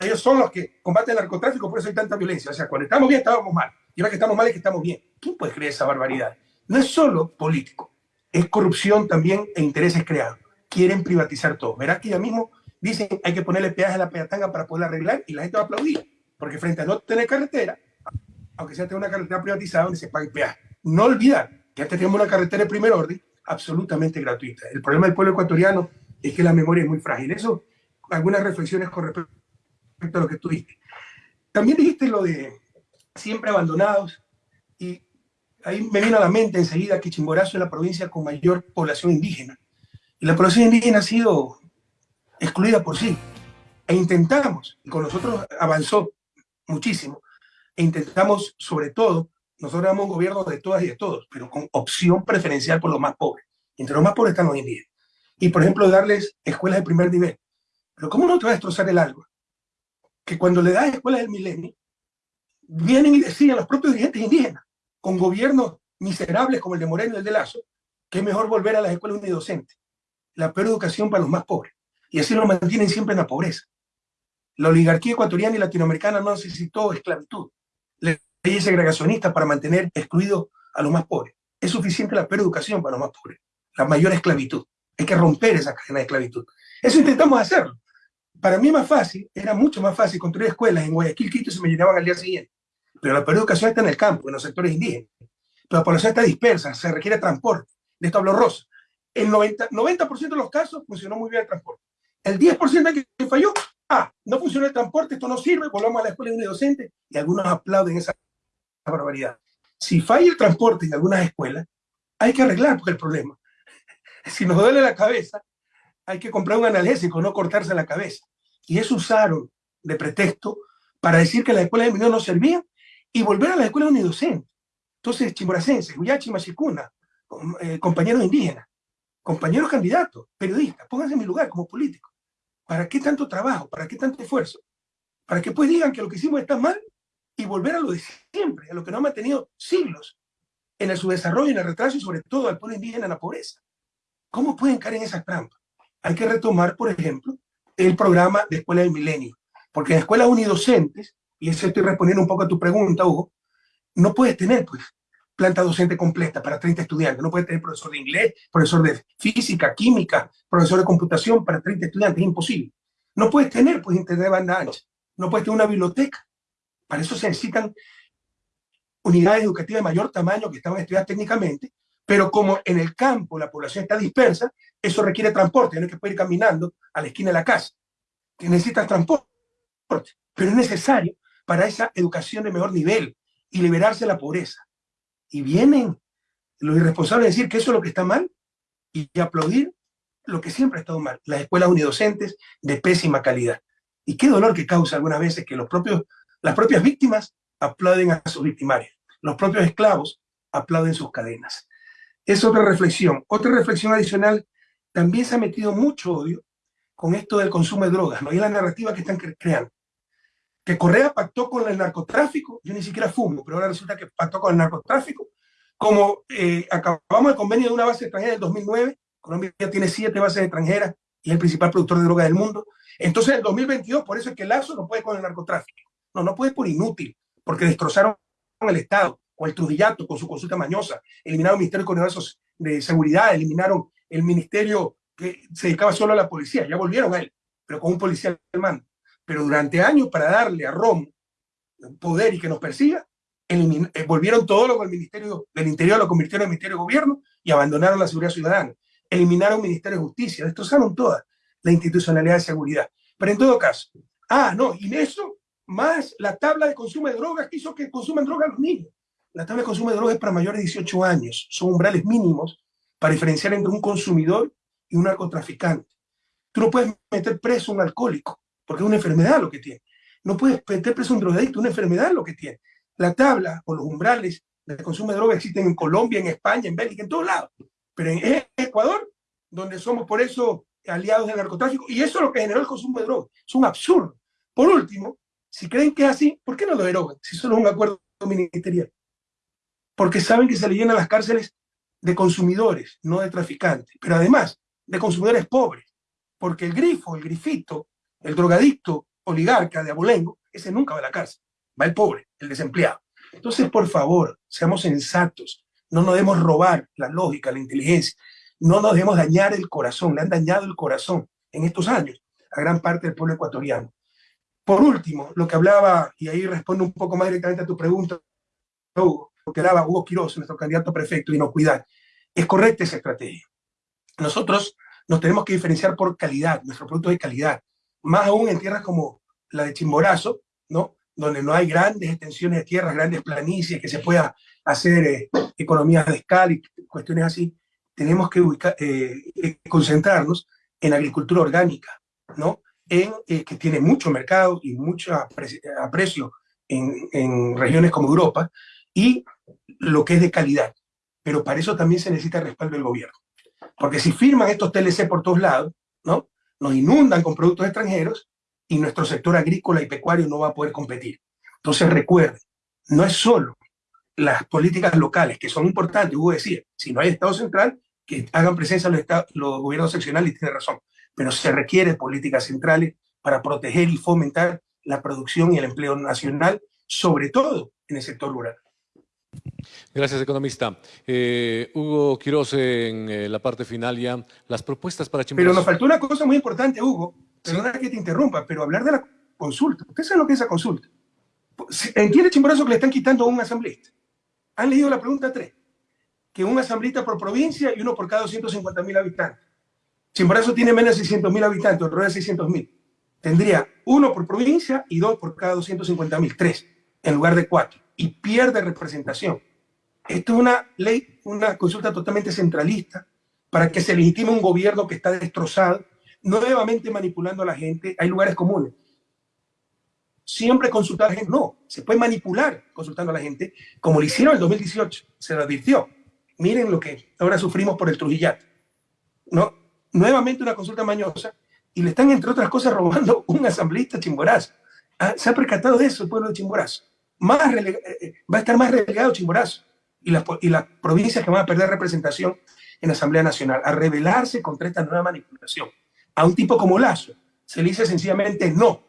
ellos son los que combaten el narcotráfico, por eso hay tanta violencia. O sea, cuando estamos bien, estábamos mal. Y ahora que estamos mal es que estamos bien. ¿Quién puede creer esa barbaridad? No es solo político, es corrupción también e intereses creados. Quieren privatizar todo. Verás que ya mismo dicen hay que ponerle peaje a la peatanga para poder arreglar y la gente va a aplaudir. Porque frente a no tener carretera, aunque sea tener una carretera privatizada donde se pague peaje, no olvidar que antes tenemos una carretera de primer orden absolutamente gratuita. El problema del pueblo ecuatoriano es que la memoria es muy frágil. Eso, algunas reflexiones con respecto a lo que tú dijiste. También dijiste lo de siempre abandonados ahí me vino a la mente enseguida que Chimborazo es la provincia con mayor población indígena. Y la población indígena ha sido excluida por sí. E intentamos, y con nosotros avanzó muchísimo. E intentamos, sobre todo, nosotros éramos un gobierno de todas y de todos, pero con opción preferencial por los más pobres. Entre los más pobres están los indígenas. Y, por ejemplo, darles escuelas de primer nivel. Pero ¿cómo no te va a destrozar el algo? Que cuando le das escuelas del milenio, vienen y decían los propios dirigentes indígenas, con gobiernos miserables como el de Moreno y el de Lazo, que es mejor volver a las escuelas unidocentes. La peor educación para los más pobres. Y así lo mantienen siempre en la pobreza. La oligarquía ecuatoriana y latinoamericana no necesitó esclavitud, leyes segregacionistas para mantener excluidos a los más pobres. Es suficiente la peor educación para los más pobres, la mayor esclavitud. Hay que romper esa cadena de esclavitud. Eso intentamos hacerlo. Para mí más fácil, era mucho más fácil construir escuelas en Guayaquil, Quito y se me llenaban al día siguiente. Pero la peor educación está en el campo, en los sectores indígenas. Pero la población está dispersa, se requiere transporte. De esto habló Rosa. En 90%, 90 de los casos funcionó muy bien el transporte. El 10% que falló ah, no funciona el transporte, esto no sirve, volvamos a la escuela de docente y algunos aplauden esa barbaridad. Si falla el transporte en algunas escuelas, hay que arreglar el problema. [laughs] Si nos duele la cabeza, hay que comprar un analgésico, no cortarse la cabeza. Y eso usaron de pretexto para decir que las escuelas de no servían y volver a la escuela unidocente. Entonces, chimboracenses, Huyachi, Machicuna, eh, compañeros indígenas, compañeros candidatos, periodistas, pónganse en mi lugar como político. ¿Para qué tanto trabajo? ¿Para qué tanto esfuerzo? Para que pues digan que lo que hicimos está mal y volver a lo de siempre, a lo que nos ha mantenido siglos en el subdesarrollo, en el retraso y sobre todo al pueblo indígena en la pobreza. ¿Cómo pueden caer en esa trampa? Hay que retomar, por ejemplo, el programa de Escuela del Milenio, porque en escuelas unidocentes, y eso estoy respondiendo un poco a tu pregunta, Hugo, no puedes tener pues planta docente completa para 30 estudiantes, no puedes tener profesor de inglés, profesor de física, química, profesor de computación para 30 estudiantes, es imposible. No puedes tener pues internet de banda ancha, no puedes tener una biblioteca. Para eso se necesitan unidades educativas de mayor tamaño que estaban estudiadas técnicamente, pero como en el campo la población está dispersa, eso requiere transporte, no es que puede ir caminando a la esquina de la casa, necesitas transporte, pero es necesario para esa educación de mejor nivel y liberarse de la pobreza. Y vienen los irresponsables a decir que eso es lo que está mal y aplaudir lo que siempre ha estado mal, las escuelas unidocentes de pésima calidad. Y qué dolor que causa algunas veces que los propios, las propias víctimas aplauden a sus victimarios, los propios esclavos aplauden sus cadenas. Es otra reflexión. Otra reflexión adicional, también se ha metido mucho odio con esto del consumo de drogas, ¿no? Y la narrativa que están creando. Que Correa pactó con el narcotráfico, yo ni siquiera fumo, pero ahora resulta que pactó con el narcotráfico, como eh, acabamos el convenio de una base extranjera del 2009, Colombia tiene siete bases extranjeras y es el principal productor de drogas del mundo. Entonces, en el 2022, por eso es que Lazo no puede con el narcotráfico. No, no puede por inútil, porque destrozaron el Estado, con el Trujillato, con su consulta mañosa, eliminaron el Ministerio de de Seguridad, eliminaron el ministerio que se dedicaba solo a la policía, ya volvieron a él, pero con un policía al mando. Pero durante años, para darle a Rom poder y que nos persiga, eh, volvieron todo lo del Ministerio del Interior, lo convirtieron en Ministerio de Gobierno y abandonaron la seguridad ciudadana eliminaron Ministerio de Justicia, destrozaron toda la institucionalidad de seguridad. Pero en todo caso, ah, no, y eso, más la tabla de consumo de drogas que hizo que consuman drogas los niños. La tabla de consumo de drogas es para mayores de 18 años, son umbrales mínimos para diferenciar entre un consumidor y un narcotraficante. Tú no puedes meter preso a un alcohólico, porque es una enfermedad lo que tiene. No puedes meter preso un drogadicto, una enfermedad lo que tiene. La tabla o los umbrales de consumo de drogas existen en Colombia, en España, en Bélgica, en todos lados pero en Ecuador, donde somos por eso aliados del narcotráfico, y eso es lo que generó el consumo de drogas. Es un absurdo. Por último, si creen que es así, ¿por qué no lo derogan? Si solo es un acuerdo ministerial. Porque saben que se le llenan las cárceles de consumidores, no de traficantes, pero además de consumidores pobres, porque el grifo, el grifito, el drogadicto oligarca de abolengo, ese nunca va a la cárcel, va el pobre, el desempleado. Entonces, por favor, seamos sensatos, no nos debemos robar la lógica, la inteligencia, no nos debemos dañar el corazón, le han dañado el corazón en estos años a gran parte del pueblo ecuatoriano. Por último, lo que hablaba, y ahí respondo un poco más directamente a tu pregunta, Hugo, lo que daba Hugo Quiroz, nuestro candidato a prefecto, y no cuidar, es correcta esa estrategia. Nosotros nos tenemos que diferenciar por calidad, nuestro producto de calidad, más aún en tierras como la de Chimborazo, ¿no? donde no hay grandes extensiones de tierras, grandes planicies, que se pueda hacer eh, economías de escala y cuestiones así, tenemos que eh, eh, concentrarnos en agricultura orgánica, ¿no? En, que tiene mucho mercado y mucho aprecio en, en, regiones como Europa, y lo que es de calidad. Pero para eso también se necesita el respaldo del gobierno. Porque si firman estos TLC por todos lados, ¿no? Nos inundan con productos extranjeros y nuestro sector agrícola y pecuario no va a poder competir. Entonces recuerden, no es solo las políticas locales, que son importantes, hubo decir, si no hay Estado central, que hagan presencia los, los gobiernos seccionales, y tiene razón, pero se requiere políticas centrales para proteger y fomentar la producción y el empleo nacional, sobre todo en el sector rural. Gracias, economista. Eh, Hugo Quiroz, en eh, la parte final ya, las propuestas para Chimborazo. Pero nos faltó una cosa muy importante, Hugo, perdona que te interrumpa, pero hablar de la consulta. ¿Usted sabe lo que es esa consulta? ¿Entiende Chimborazo que le están quitando a un asambleísta? Han leído la pregunta 3, que un asambleísta por provincia y uno por cada 250 mil habitantes. Chimborazo tiene menos de 600 mil habitantes, alrededor de 600 mil. Tendría uno por provincia y dos por cada 250 mil, tres, en lugar de cuatro. Y pierde representación. Esto es una ley, una consulta totalmente centralista para que se legitime un gobierno que está destrozado, nuevamente manipulando a la gente. Hay lugares comunes siempre consultar a la gente. No, se puede manipular consultando a la gente, como lo hicieron en el 2018, se lo advirtió. Miren lo que ahora sufrimos por el Trujillat. ¿no? Nuevamente una consulta mañosa y le están, entre otras cosas, robando un asambleísta chimborazo. Ah, se ha percatado de eso el pueblo de Chimborazo. Más eh, eh, va a estar más relegado Chimborazo. y las, y provincias que van a perder representación en la Asamblea Nacional, a rebelarse contra esta nueva manipulación. A un tipo como Lazo se le dice sencillamente no,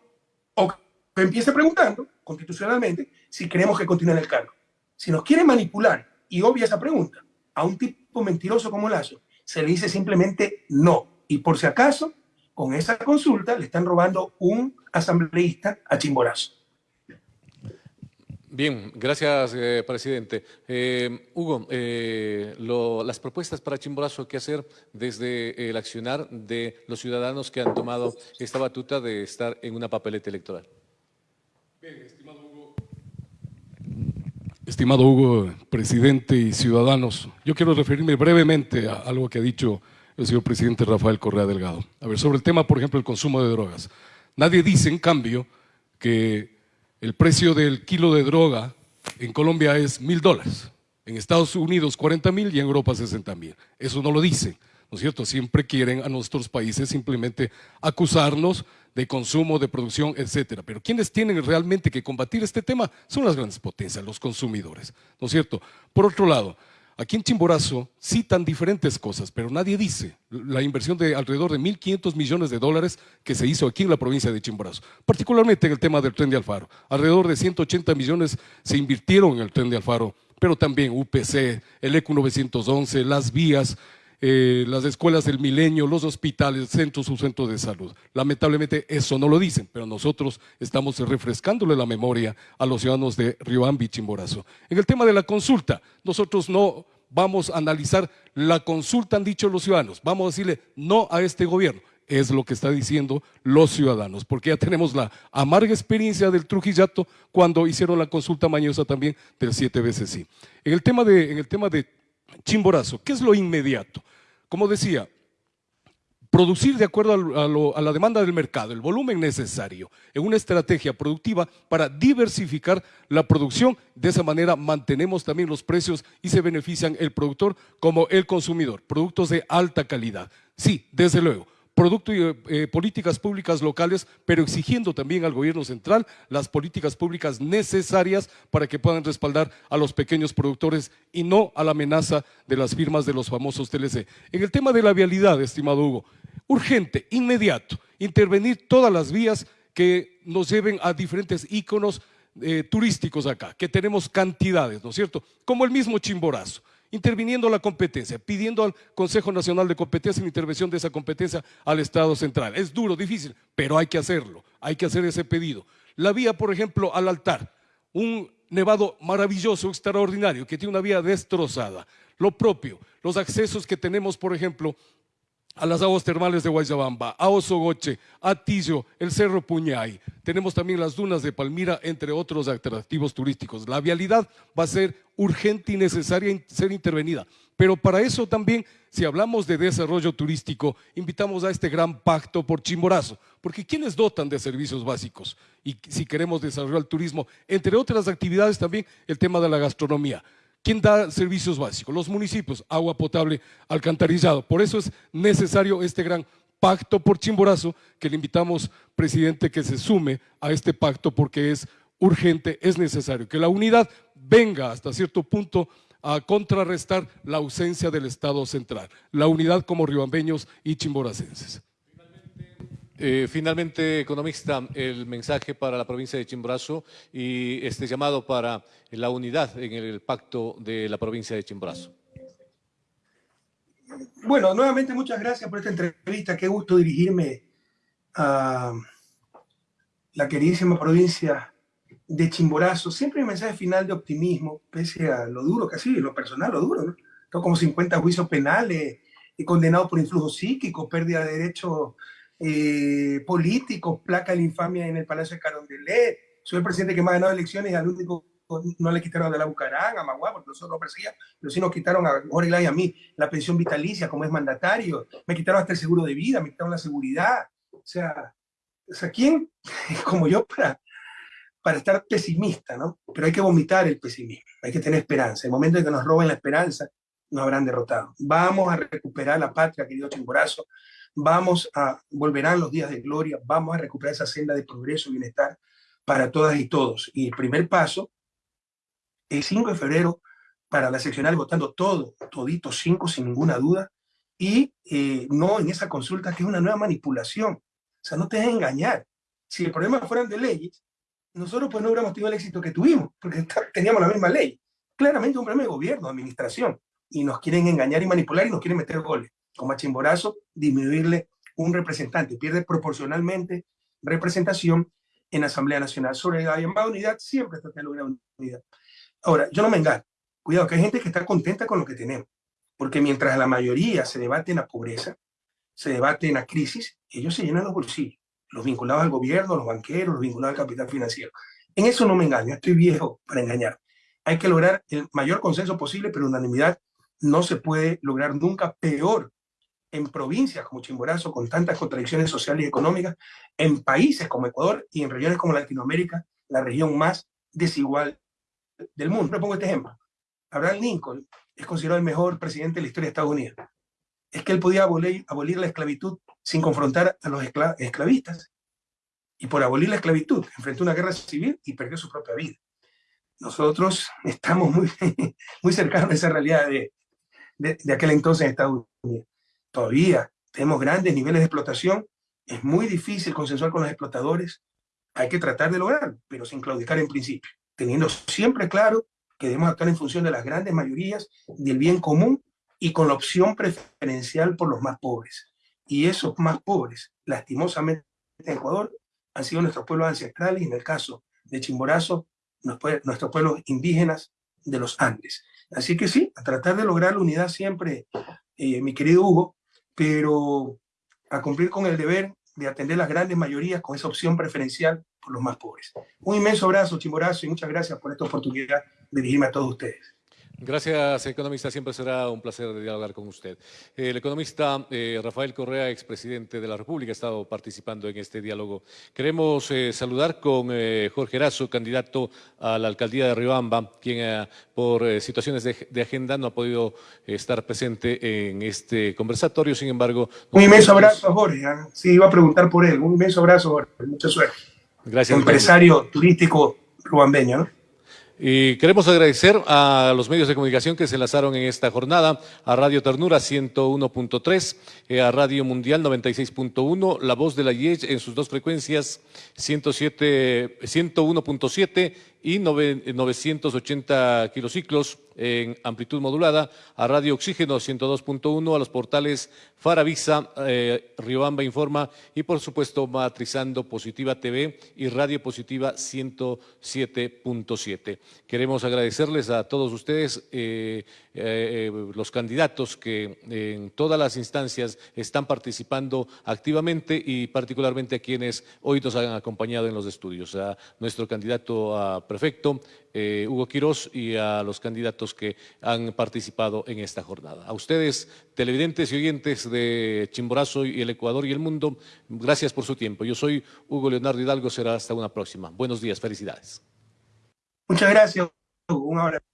o que empiece preguntando constitucionalmente si queremos que continúe en el cargo. Si nos quiere manipular y obvia esa pregunta a un tipo mentiroso como Lazo, se le dice simplemente no. Y por si acaso, con esa consulta le están robando un asambleísta a Chimborazo. Bien, gracias, eh, presidente. Eh, Hugo, eh, las propuestas para Chimborazo, ¿qué hacer desde el accionar de los ciudadanos que han tomado esta batuta de estar en una papeleta electoral? Bien, estimado Hugo. Estimado Hugo, presidente y ciudadanos, yo quiero referirme brevemente a algo que ha dicho el señor presidente Rafael Correa Delgado. A ver, sobre el tema, por ejemplo, el consumo de drogas. Nadie dice, en cambio, que el precio del kilo de droga en Colombia es mil dólares, en Estados Unidos 40 mil y en Europa 60 mil. Eso no lo dicen, ¿no es cierto? Siempre quieren a nuestros países simplemente acusarnos de consumo, de producción, etcétera. Pero quienes tienen realmente que combatir este tema son las grandes potencias, los consumidores, ¿no es cierto? Por otro lado, Aquí en Chimborazo citan diferentes cosas, pero nadie dice la inversión de alrededor de 1.500 millones de dólares que se hizo aquí en la provincia de Chimborazo, particularmente en el tema del tren de Alfaro. Alrededor de 180 millones se invirtieron en el tren de Alfaro, pero también UPC, el ECU 911, las vías, eh, las escuelas del milenio, los hospitales, centros, sus centros de salud. Lamentablemente eso no lo dicen, pero nosotros estamos refrescándole la memoria a los ciudadanos de Rioambi y Chimborazo. En el tema de la consulta, nosotros no vamos a analizar la consulta, han dicho los ciudadanos, vamos a decirle no a este gobierno. Es lo que está diciendo los ciudadanos, porque ya tenemos la amarga experiencia del Trujillato cuando hicieron la consulta mañosa también del siete veces sí. En el tema de, en el tema de Chimborazo, ¿qué es lo inmediato? Como decía, producir de acuerdo a, la demanda del mercado, el volumen necesario en una estrategia productiva para diversificar la producción. De esa manera mantenemos también los precios y se benefician el productor como el consumidor. Productos de alta calidad. Sí, desde luego producto y eh, políticas públicas locales, pero exigiendo también al gobierno central las políticas públicas necesarias para que puedan respaldar a los pequeños productores y no a la amenaza de las firmas de los famosos TLC. En el tema de la vialidad, estimado Hugo, urgente, inmediato, intervenir todas las vías que nos lleven a diferentes íconos eh, turísticos acá, que tenemos cantidades, ¿no es cierto? Como el mismo Chimborazo interviniendo la competencia, pidiendo al Consejo Nacional de Competencia la intervención de esa competencia al Estado central. Es duro, difícil, pero hay que hacerlo, hay que hacer ese pedido. La vía, por ejemplo, al altar, un nevado maravilloso, extraordinario, que tiene una vía destrozada. Lo propio, los accesos que tenemos, por ejemplo, a las aguas termales de Guayabamba, a Osogoche, a Tillo, el Cerro Puñay. Tenemos también las dunas de Palmira, entre otros atractivos turísticos. La vialidad va a ser urgente y necesaria ser intervenida. Pero para eso también, si hablamos de desarrollo turístico, invitamos a este gran pacto por Chimborazo, porque ¿quiénes dotan de servicios básicos? Y si queremos desarrollar el turismo, entre otras actividades también el tema de la gastronomía. ¿Quién da servicios básicos? Los municipios, agua potable, alcantarillado. Por eso es necesario este gran pacto por Chimborazo, que le invitamos, presidente, que se sume a este pacto porque es urgente, es necesario. Que la unidad venga hasta cierto punto a contrarrestar la ausencia del Estado central. La unidad como riobambeños y chimboracenses. Eh, finalmente, economista, el mensaje para la provincia de Chimborazo y este llamado para la unidad en el pacto de la provincia de Chimborazo. Bueno, nuevamente muchas gracias por esta entrevista. Qué gusto dirigirme a la queridísima provincia de Chimborazo. Siempre un mensaje final de optimismo, pese a lo duro que ha sido, lo personal, lo duro, ¿no? Tengo como 50 juicios penales, he condenado por influjo psíquico, pérdida de derechos eh, políticos, placa de la infamia en el Palacio de Carondelet, soy el presidente que más ha ganado elecciones y al único no le quitaron a la Bucarán, a Maguá, porque nosotros no perseguían, pero sí nos quitaron a Jorge y a mí la pensión vitalicia como es mandatario, me quitaron hasta el seguro de vida, me quitaron la seguridad. O sea, o sea ¿quién [laughs] como yo para, para estar pesimista, no? Pero hay que vomitar el pesimismo, hay que tener esperanza. El momento en que nos roben la esperanza, nos habrán derrotado. Vamos a recuperar la patria, querido Chimborazo, vamos a, volverán los días de gloria, vamos a recuperar esa senda de progreso y bienestar para todas y todos. Y el primer paso, el 5 de febrero, para la seccional votando todo, todito cinco sin ninguna duda, y eh, no en esa consulta que es una nueva manipulación. O sea, no te dejes engañar. Si el problema fueran de leyes, nosotros pues no hubiéramos tenido el éxito que tuvimos, porque teníamos la misma ley. Claramente un problema de gobierno, administración, y nos quieren engañar y manipular y nos quieren meter goles. Como a Chimborazo, disminuirle un representante, pierde proporcionalmente representación en Asamblea Nacional. Sobre la llamada unidad, siempre está de lograr unidad. Ahora, yo no me engaño. Cuidado, que hay gente que está contenta con lo que tenemos. Porque mientras la mayoría se debate en la pobreza, se debate en la crisis, ellos se llenan los bolsillos. Los vinculados al gobierno, los banqueros, los vinculados al capital financiero. En eso no me engaño, estoy viejo para engañar. Hay que lograr el mayor consenso posible, pero unanimidad no se puede lograr nunca peor en provincias como Chimborazo, con tantas contradicciones sociales y económicas, en países como Ecuador y en regiones como Latinoamérica, la región más desigual del mundo. Le pongo este ejemplo. Abraham Lincoln es considerado el mejor presidente de la historia de Estados Unidos. Es que él podía abolir, abolir la esclavitud sin confrontar a los esclavistas. Y por abolir la esclavitud, enfrentó una guerra civil y perdió su propia vida. Nosotros estamos muy, [laughs] muy cercanos a esa realidad de, de, de aquel entonces en Estados Unidos todavía tenemos grandes niveles de explotación, es muy difícil consensuar con los explotadores, hay que tratar de lograrlo, pero sin claudicar en principio, teniendo siempre claro que debemos actuar en función de las grandes mayorías, del bien común y con la opción preferencial por los más pobres. Y esos más pobres, lastimosamente en Ecuador, han sido nuestros pueblos ancestrales y en el caso de Chimborazo, nuestros pueblos indígenas de los Andes. Así que sí, a tratar de lograr la unidad siempre, eh, mi querido Hugo, pero a cumplir con el deber de atender las grandes mayorías con esa opción preferencial por los más pobres. Un inmenso abrazo, Chimborazo, y muchas gracias por esta oportunidad de dirigirme a todos ustedes. Gracias, economista. Siempre será un placer dialogar con usted. El economista eh, Rafael Correa, expresidente de la República, ha estado participando en este diálogo. Queremos eh, saludar con eh, Jorge Erazo, candidato a la alcaldía de Riobamba, quien por situaciones de, agenda no ha podido estar presente en este conversatorio. Sin embargo... Un inmenso abrazo, Jorge. ¿ah? Sí, iba a preguntar por él. Un inmenso abrazo, Jorge. Mucha suerte. Gracias. Empresario turístico ruambeño, ¿no? Y queremos agradecer a los medios de comunicación que se enlazaron en esta jornada, a Radio Ternura 101.3, eh, a Radio Mundial 96.1, La Voz de la IEJ en sus dos frecuencias 101.7 y 980 kilociclos en amplitud modulada, a Radio Oxígeno 102.1, a los portales Faravisa, eh, Riobamba Informa y por supuesto Matrizando Positiva TV y Radio Positiva 107.7. Queremos agradecerles a todos ustedes, eh, eh, los candidatos que en todas las instancias están participando activamente y particularmente a quienes hoy nos han acompañado en los estudios, a nuestro candidato a prefecto, eh, Hugo Quirós, y a los candidatos que han participado en esta jornada. A ustedes, televidentes y oyentes de Chimborazo y el Ecuador y el mundo, gracias por su tiempo. Yo soy Hugo Leonardo Hidalgo, será hasta una próxima. Buenos días, felicidades. Muchas gracias. Un abrazo.